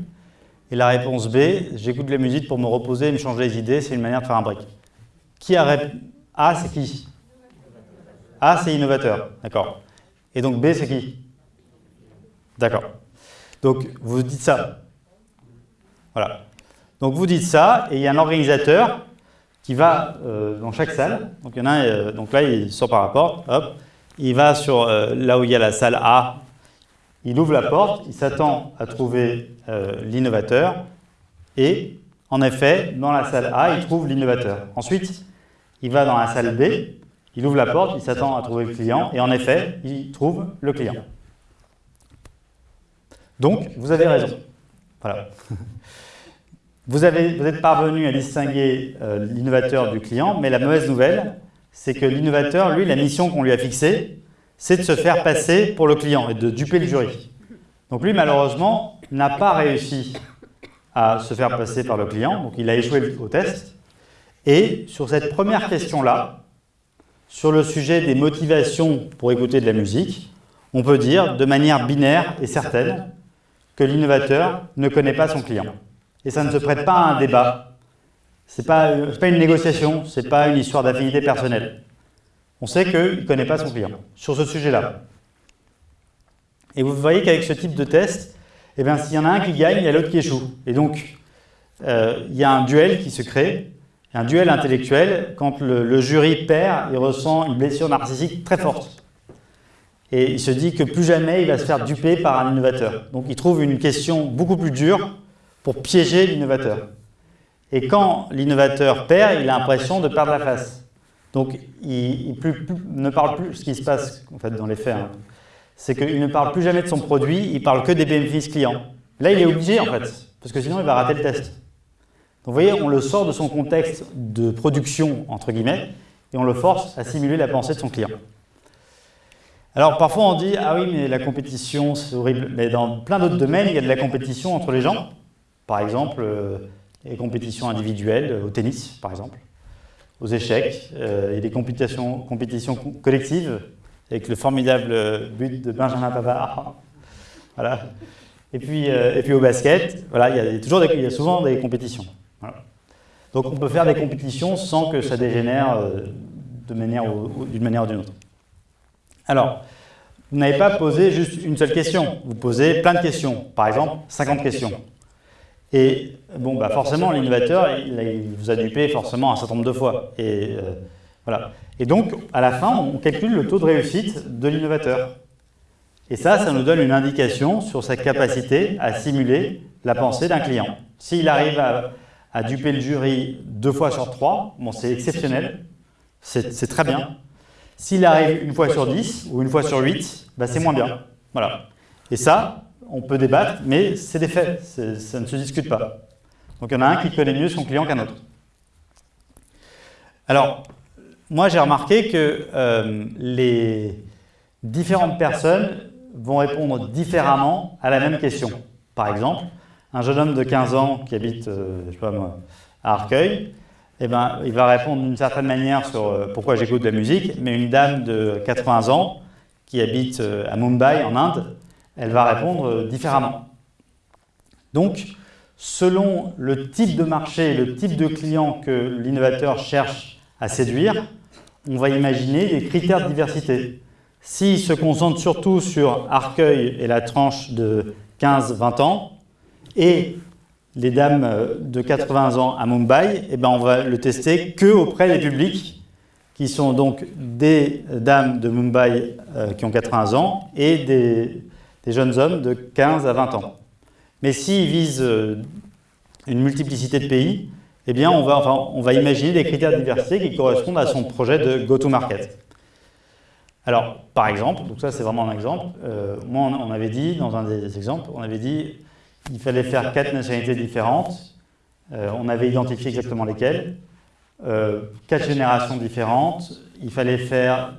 Et la réponse B, j'écoute de la musique pour me reposer et me changer les idées, c'est une manière de faire un break. Qui a A, c'est qui? A, c'est innovateur, d'accord. Et donc B, c'est qui D'accord. Donc vous dites ça. Voilà. Donc vous dites ça, et il y a un organisateur qui va euh, dans chaque salle. Donc, il y en a un, euh, donc là, il sort par la porte, hop, il va sur euh, là où il y a la salle A, il ouvre la porte, il s'attend à trouver l'innovateur, et en effet, dans la salle A, il trouve l'innovateur. Ensuite, il va dans la salle B, il ouvre la porte, il s'attend à trouver le client, et en effet, il trouve le client. Donc, vous avez raison. Voilà. Vous, avez, vous êtes parvenu à distinguer euh, l'innovateur du client, mais la mauvaise nouvelle, c'est que l'innovateur, lui, la mission qu'on lui a fixée, c'est de se faire passer pour le client et de duper le jury. Donc lui, malheureusement, n'a pas réussi à se faire passer par le client, donc il a échoué au test. Et sur cette première question-là, sur le sujet des motivations pour écouter de la musique, on peut dire de manière binaire et certaine que l'innovateur ne connaît pas son client. Et ça ne se prête pas à un débat. Ce n'est pas, une négociation, ce n'est pas une histoire d'affinité personnelle. On sait qu'il ne connaît pas son client sur ce sujet-là. Et vous voyez qu'avec ce type de test, eh s'il y en a un qui gagne, il y a l'autre qui échoue. Et donc, euh, il y a un duel qui se crée, un duel intellectuel. Quand le, jury perd, il ressent une blessure narcissique très forte. Et il se dit que plus jamais il va se faire duper par un innovateur. Donc il trouve une question beaucoup plus dure pour piéger l'innovateur. Et quand l'innovateur perd, il a l'impression de perdre la face. Donc, il, ne parle plus, ce qui se passe en fait, dans les faits, hein, c'est qu'il ne parle plus jamais de son produit, il parle que des bénéfices clients. Là, il est obligé, en fait, parce que sinon, il va rater le test. Donc, vous voyez, on le sort de son contexte de production, entre guillemets, et on le force à simuler la pensée de son client. Alors, parfois, on dit « Ah oui, mais la compétition, c'est horrible ». Mais dans plein d'autres domaines, il y a de la compétition entre les gens. Par exemple, euh, les compétitions individuelles, au tennis par exemple, aux échecs, euh, et des compétitions, compétitions collectives, avec le formidable but de Benjamin Pavard. Voilà. Et puis, euh, et puis au basket, voilà, il, y a toujours des, il y a souvent des compétitions. Donc on peut faire des compétitions sans que ça dégénère d'une manière ou d'une autre. Alors, vous n'avez pas posé juste une seule question, vous posez plein de questions, par exemple 50 questions. Et bon, bah forcément, l'innovateur, il, vous a dupé forcément un certain nombre de fois. Et, euh, voilà. et donc, à la fin, on calcule le taux de réussite de l'innovateur. Et ça, ça nous donne une indication sur sa capacité à simuler la pensée d'un client. S'il arrive à, duper le jury deux fois sur trois, bon, c'est exceptionnel, c'est très bien. S'il arrive une fois sur dix ou une fois sur huit, bah, c'est moins bien. Voilà. Et ça, on peut débattre, mais c'est des faits, ça ne se discute pas. Donc il y en a un qui connaît mieux son client qu'un autre. Alors, moi j'ai remarqué que euh, les différentes personnes vont répondre différemment à la même question. Par exemple, un jeune homme de 15 ans qui habite, euh, à Arcueil, eh ben, il va répondre d'une certaine manière sur euh, pourquoi j'écoute de la musique, mais une dame de 80 ans qui habite euh, à Mumbai, en Inde, elle va répondre différemment. Donc, selon le type de marché, le type de client que l'innovateur cherche à séduire, on va imaginer des critères de diversité. S'il se concentre surtout sur Arcueil et la tranche de 15-20 ans, et les dames euh, de 80 ans à Mumbai, eh ben on va le tester que auprès des publics qui sont donc des dames de Mumbai euh, qui ont 80 ans et des, jeunes hommes de 15 à 20 ans. Mais s'ils visent euh, une multiplicité de pays, eh bien on va, enfin, on va imaginer des critères de diversité qui correspondent à son projet de go-to-market. Alors, par exemple, donc ça c'est vraiment un exemple, moi on avait dit, dans un des exemples, on avait dit il fallait faire quatre nationalités différentes. Euh, on avait identifié exactement lesquelles. Euh, quatre générations différentes. Il fallait faire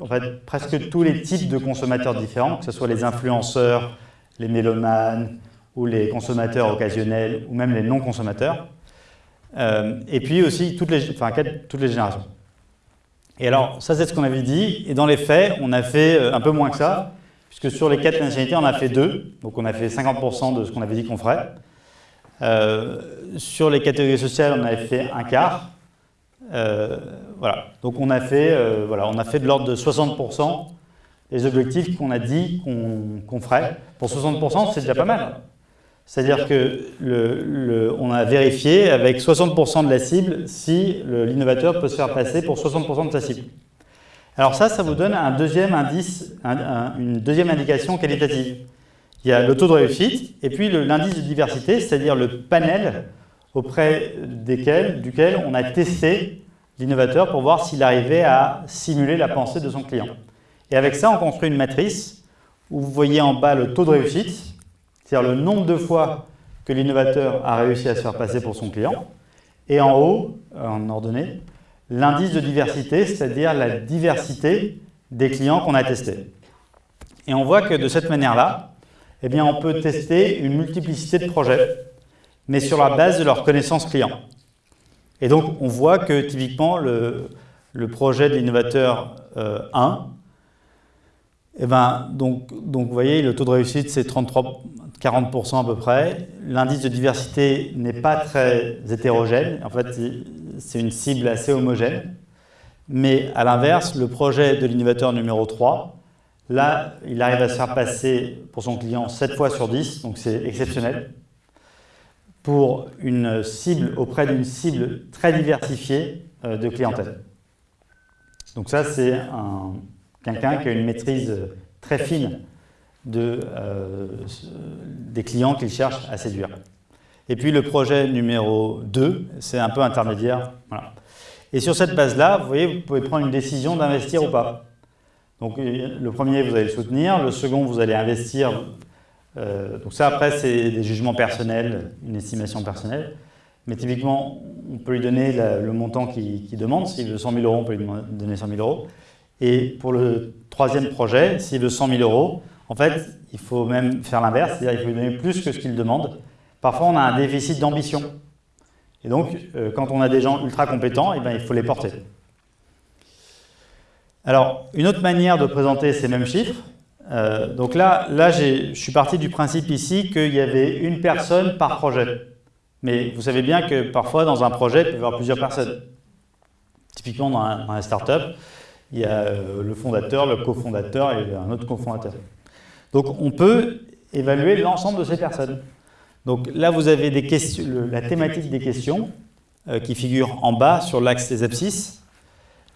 en fait, presque tous les types de consommateurs différents, que ce soit les influenceurs, les mélomanes, ou les consommateurs occasionnels, ou même les non-consommateurs. Euh, et puis aussi toutes les, enfin, toutes les générations. Et alors, ça c'est ce qu'on avait dit, et dans les faits, on a fait un peu moins que ça, puisque sur les quatre nationalités, on a fait deux, donc on a fait 50% de ce qu'on avait dit qu'on ferait. Euh, sur les catégories sociales, on avait fait un quart. Euh, voilà, donc on a fait, euh, on a fait de l'ordre de 60% des objectifs qu'on a dit qu'on ferait. Pour 60%, c'est déjà pas mal. C'est-à-dire que on a vérifié avec 60% de la cible si l'innovateur peut se faire passer pour 60% de sa cible. Alors ça, ça vous donne un deuxième indice, une deuxième indication qualitative. Il y a le taux de réussite et puis l'indice de diversité, c'est-à-dire le panel auprès desquels, duquel on a testé l'innovateur pour voir s'il arrivait à simuler la pensée de son client. Et avec ça, on construit une matrice où vous voyez en bas le taux de réussite, c'est-à-dire le nombre de fois que l'innovateur a réussi à se faire passer pour son client, et en haut, en ordonnée, l'indice de diversité, c'est-à-dire la diversité des clients qu'on a testés. Et on voit que de cette manière-là, eh bien, on peut tester une multiplicité de projets, mais sur la base de leurs connaissances clients. Et donc, on voit que typiquement, le, projet de l'innovateur 1, euh, eh ben, donc, donc, vous voyez, le taux de réussite, c'est 33-40% à peu près. L'indice de diversité n'est pas très hétérogène. En fait, c'est une cible assez homogène. Mais à l'inverse, le projet de l'innovateur numéro 3, là, il arrive à se faire passer pour son client 7 fois sur 10, donc c'est exceptionnel, pour une cible auprès d'une cible très diversifiée euh, de clientèle. Donc ça, c'est quelqu'un qui a une maîtrise très fine de, euh, des clients qu'il cherche à séduire. Et puis le projet numéro 2, c'est un peu intermédiaire. Et sur cette base-là, vous voyez, vous pouvez prendre une décision d'investir ou pas. Donc euh, le premier, vous allez le soutenir. Le second, vous allez investir. Euh, donc ça, après, c'est des jugements personnels, une estimation personnelle. Mais typiquement, on peut lui donner le montant qu'il demande. S'il veut 100 000 euros, on peut lui donner 100 000 euros. Et pour le troisième projet, s'il veut 100 000 euros, en fait, il faut même faire l'inverse, c'est-à-dire qu'il faut lui donner plus que ce qu'il demande Parfois, on a un déficit d'ambition. Et donc, euh, quand on a des gens ultra compétents, eh bien, il faut les porter. Alors, une autre manière de présenter ces mêmes chiffres, euh, donc là, là je suis parti du principe ici qu'il y avait une personne par projet. Mais vous savez bien que parfois, dans un projet, il peut y avoir plusieurs personnes. Typiquement, dans un, dans start-up, il y a euh, le fondateur, le cofondateur et un autre cofondateur. Donc, on peut évaluer l'ensemble de ces personnes. Donc là, vous avez la thématique des questions euh, qui figure en bas sur l'axe des abscisses.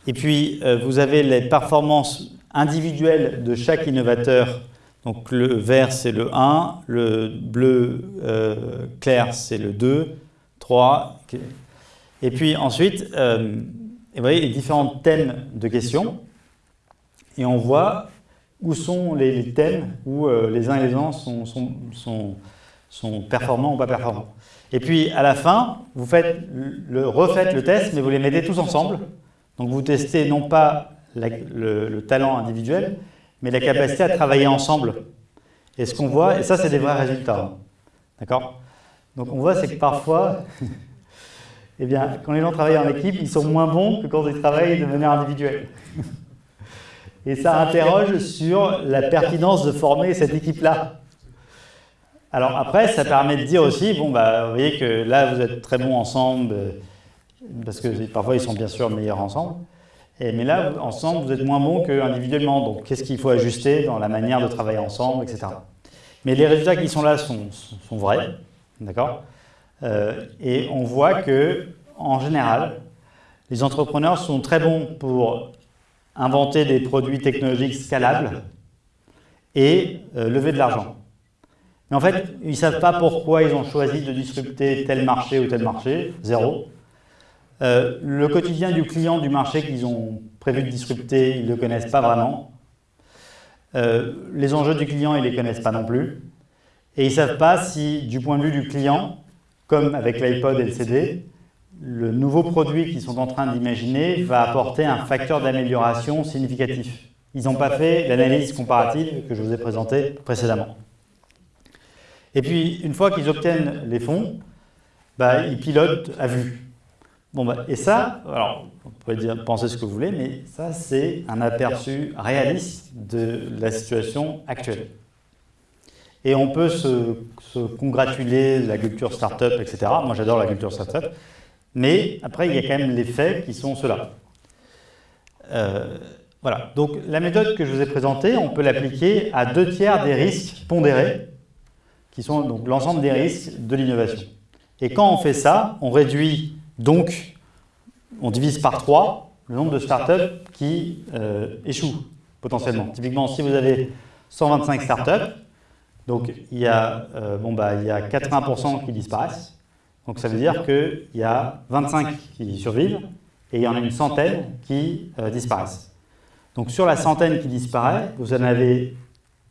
Et puis, euh, vous avez les performances individuelles de chaque innovateur. Donc le vert, c'est le 1, le bleu clair, c'est le 2, 3. Et puis ensuite, vous voyez les différents thèmes de questions. Et on voit où sont les, thèmes où les uns et les uns sont, sont sont performants ou pas performants. Et puis, à la fin, vous faites le, refaites le test, mais vous les mettez tous ensemble. Donc, vous testez non pas le, talent individuel, mais la capacité à travailler ensemble. Et ce qu'on voit, et ça, c'est des vrais résultats. D'accord? Donc, on voit, c'est que parfois, eh bien, quand les gens travaillent en équipe, ils sont moins bons que quand ils travaillent de manière individuelle. Et ça interroge sur la pertinence de former cette équipe-là. Alors après, ça permet de dire aussi, bon, bah, vous voyez que là, vous êtes très bons ensemble, euh, parce que parfois, ils sont bien sûr meilleurs ensemble. Et, mais là, ensemble, vous êtes moins bons qu'individuellement. Donc, qu'est-ce qu'il faut ajuster dans la manière de travailler ensemble, etc. Mais les résultats qui sont là sont, sont vrais, d'accord? Euh, Et on voit que, en général, les entrepreneurs sont très bons pour inventer des produits technologiques scalables et euh, lever de l'argent. Mais en fait, ils ne savent pas pourquoi ils ont choisi de disrupter tel marché ou tel marché, zéro. Euh, le quotidien du client du marché qu'ils ont prévu de disrupter, ils ne le connaissent pas vraiment. Les enjeux du client, ils ne les connaissent pas non plus. Et ils ne savent pas si, du point de vue du client, comme avec l'iPod et le CD, le nouveau produit qu'ils sont en train d'imaginer va apporter un facteur d'amélioration significatif. Ils n'ont pas fait l'analyse comparative que je vous ai présentée précédemment. Et puis, une fois qu'ils obtiennent les fonds, bah, ils pilotent à vue. Bon, bah, et ça, alors, vous pouvez dire, penser ce que vous voulez, mais ça, c'est un aperçu réaliste de la situation actuelle. Et on peut se, congratuler de la culture startup, etc. Moi, j'adore la culture startup. Mais après, il y a quand même les faits qui sont ceux-là. Euh, voilà. Donc, la méthode que je vous ai présentée, on peut l'appliquer à deux tiers des risques pondérés, qui sont donc l'ensemble des risques de l'innovation. Et quand on fait ça, on réduit donc, on divise par trois le nombre de startups qui euh, échouent potentiellement. Typiquement, si vous avez 125 startups, donc il y a, euh, bon, bah, il y a 80% qui disparaissent, donc ça veut dire qu'il y a 25 qui survivent et il y en a une centaine qui euh, disparaissent. Donc sur la centaine qui disparaît, vous en avez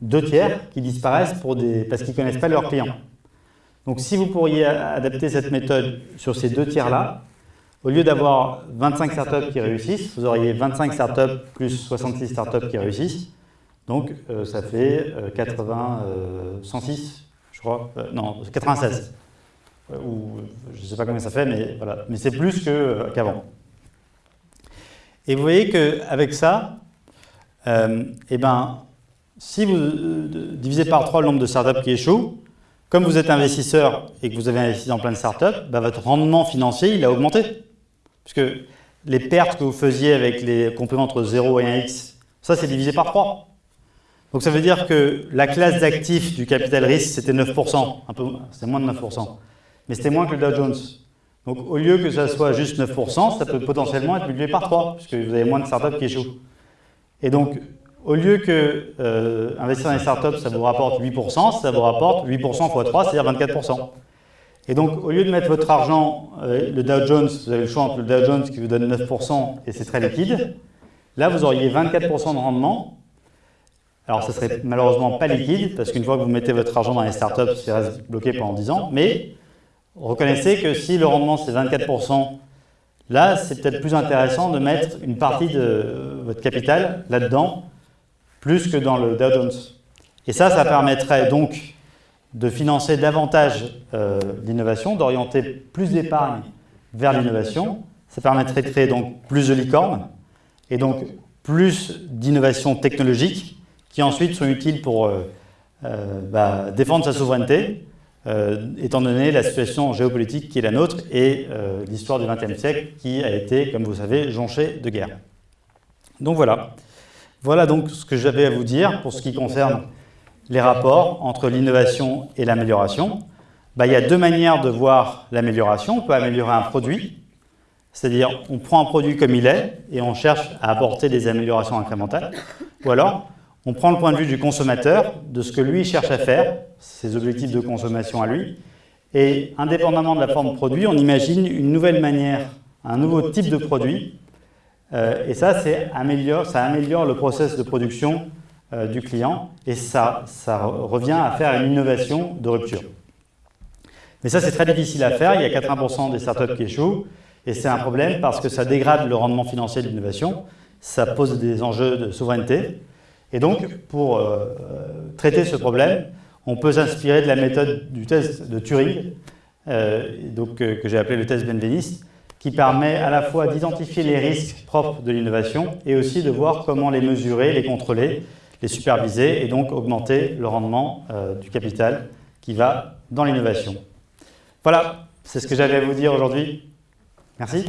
deux tiers qui disparaissent pour des, parce qu'ils ne connaissent pas leurs clients. Donc si vous pourriez adapter cette méthode sur ces deux tiers-là, au lieu d'avoir 25 startups qui réussissent, vous auriez 25 startups plus 66 startups qui réussissent. Donc euh, ça fait 80, euh, 106, je crois, non, 96 ou je ne sais pas combien ça fait, mais voilà. Mais c'est plus qu'avant. et vous voyez qu'avec ça, euh, eh ben, si vous euh, divisez par 3 le nombre de startups qui échouent, comme vous êtes investisseur et que vous avez investi dans plein de startups, bah, votre rendement financier il a augmenté. Puisque les pertes que vous faisiez avec les compléments entre 0 et 1x, ça c'est divisé par 3. Donc ça veut dire que la classe d'actifs du capital risque c'était 9%, un peu, c'est moins de 9% mais c'était moins que le Dow Jones. Donc au lieu que ça soit juste 9%, ça peut potentiellement être multiplié par 3, puisque vous avez moins de startups qui échouent. Et donc, au lieu que euh, investir dans les startups, ça vous rapporte 8%, ça vous rapporte 8% x 3, c'est-à-dire 24%. Et donc, au lieu de mettre votre argent, euh, le Dow Jones, vous avez le choix entre le Dow Jones qui vous donne 9% et c'est très liquide, là vous auriez 24% de rendement. Alors, ça serait malheureusement pas liquide, parce qu'une fois que vous mettez votre argent dans les startups, ça reste bloqué pendant 10 ans, mais Reconnaissez que si le rendement c'est 24%, là c'est peut-être plus intéressant de mettre une partie de votre capital là-dedans, plus que dans le Dow Jones. Et ça, ça permettrait donc de financer davantage euh, l'innovation, d'orienter plus d'épargne vers l'innovation. Ça permettrait de créer donc plus de licornes. Et donc plus d'innovations technologiques qui ensuite sont utiles pour euh, euh, bah, défendre sa souveraineté, euh, étant donné la situation géopolitique qui est la nôtre et l'histoire du XXe siècle qui a été, comme vous savez, jonchée de guerre. Donc voilà. Voilà donc ce que j'avais à vous dire pour ce qui concerne les rapports entre l'innovation et l'amélioration. Bah, il y a deux manières de voir l'amélioration. On peut améliorer un produit, c'est-à-dire on prend un produit comme il est et on cherche à apporter des améliorations incrémentales. Ou alors, on prend le point de vue du consommateur, de ce que lui cherche à faire, ses objectifs de consommation à lui, et indépendamment de la forme produit, on imagine une nouvelle manière, un nouveau type de produit, euh, et ça, améliore, ça améliore le process de production euh, du client, et ça, ça revient à faire une innovation de rupture. Mais ça, c'est très difficile à faire, il y a 80% des startups qui échouent, et c'est un problème parce que ça dégrade le rendement financier de l'innovation, ça pose des enjeux de souveraineté, et donc, pour euh, traiter ce problème, on peut s'inspirer de la méthode du test de Turing, euh, donc, euh, que j'ai appelé le test Benveniste, qui permet à la fois d'identifier les risques propres de l'innovation et aussi de voir comment les mesurer, les contrôler, les superviser et donc augmenter le rendement euh, du capital qui va dans l'innovation. Voilà, c'est ce que j'avais à vous dire aujourd'hui. Merci.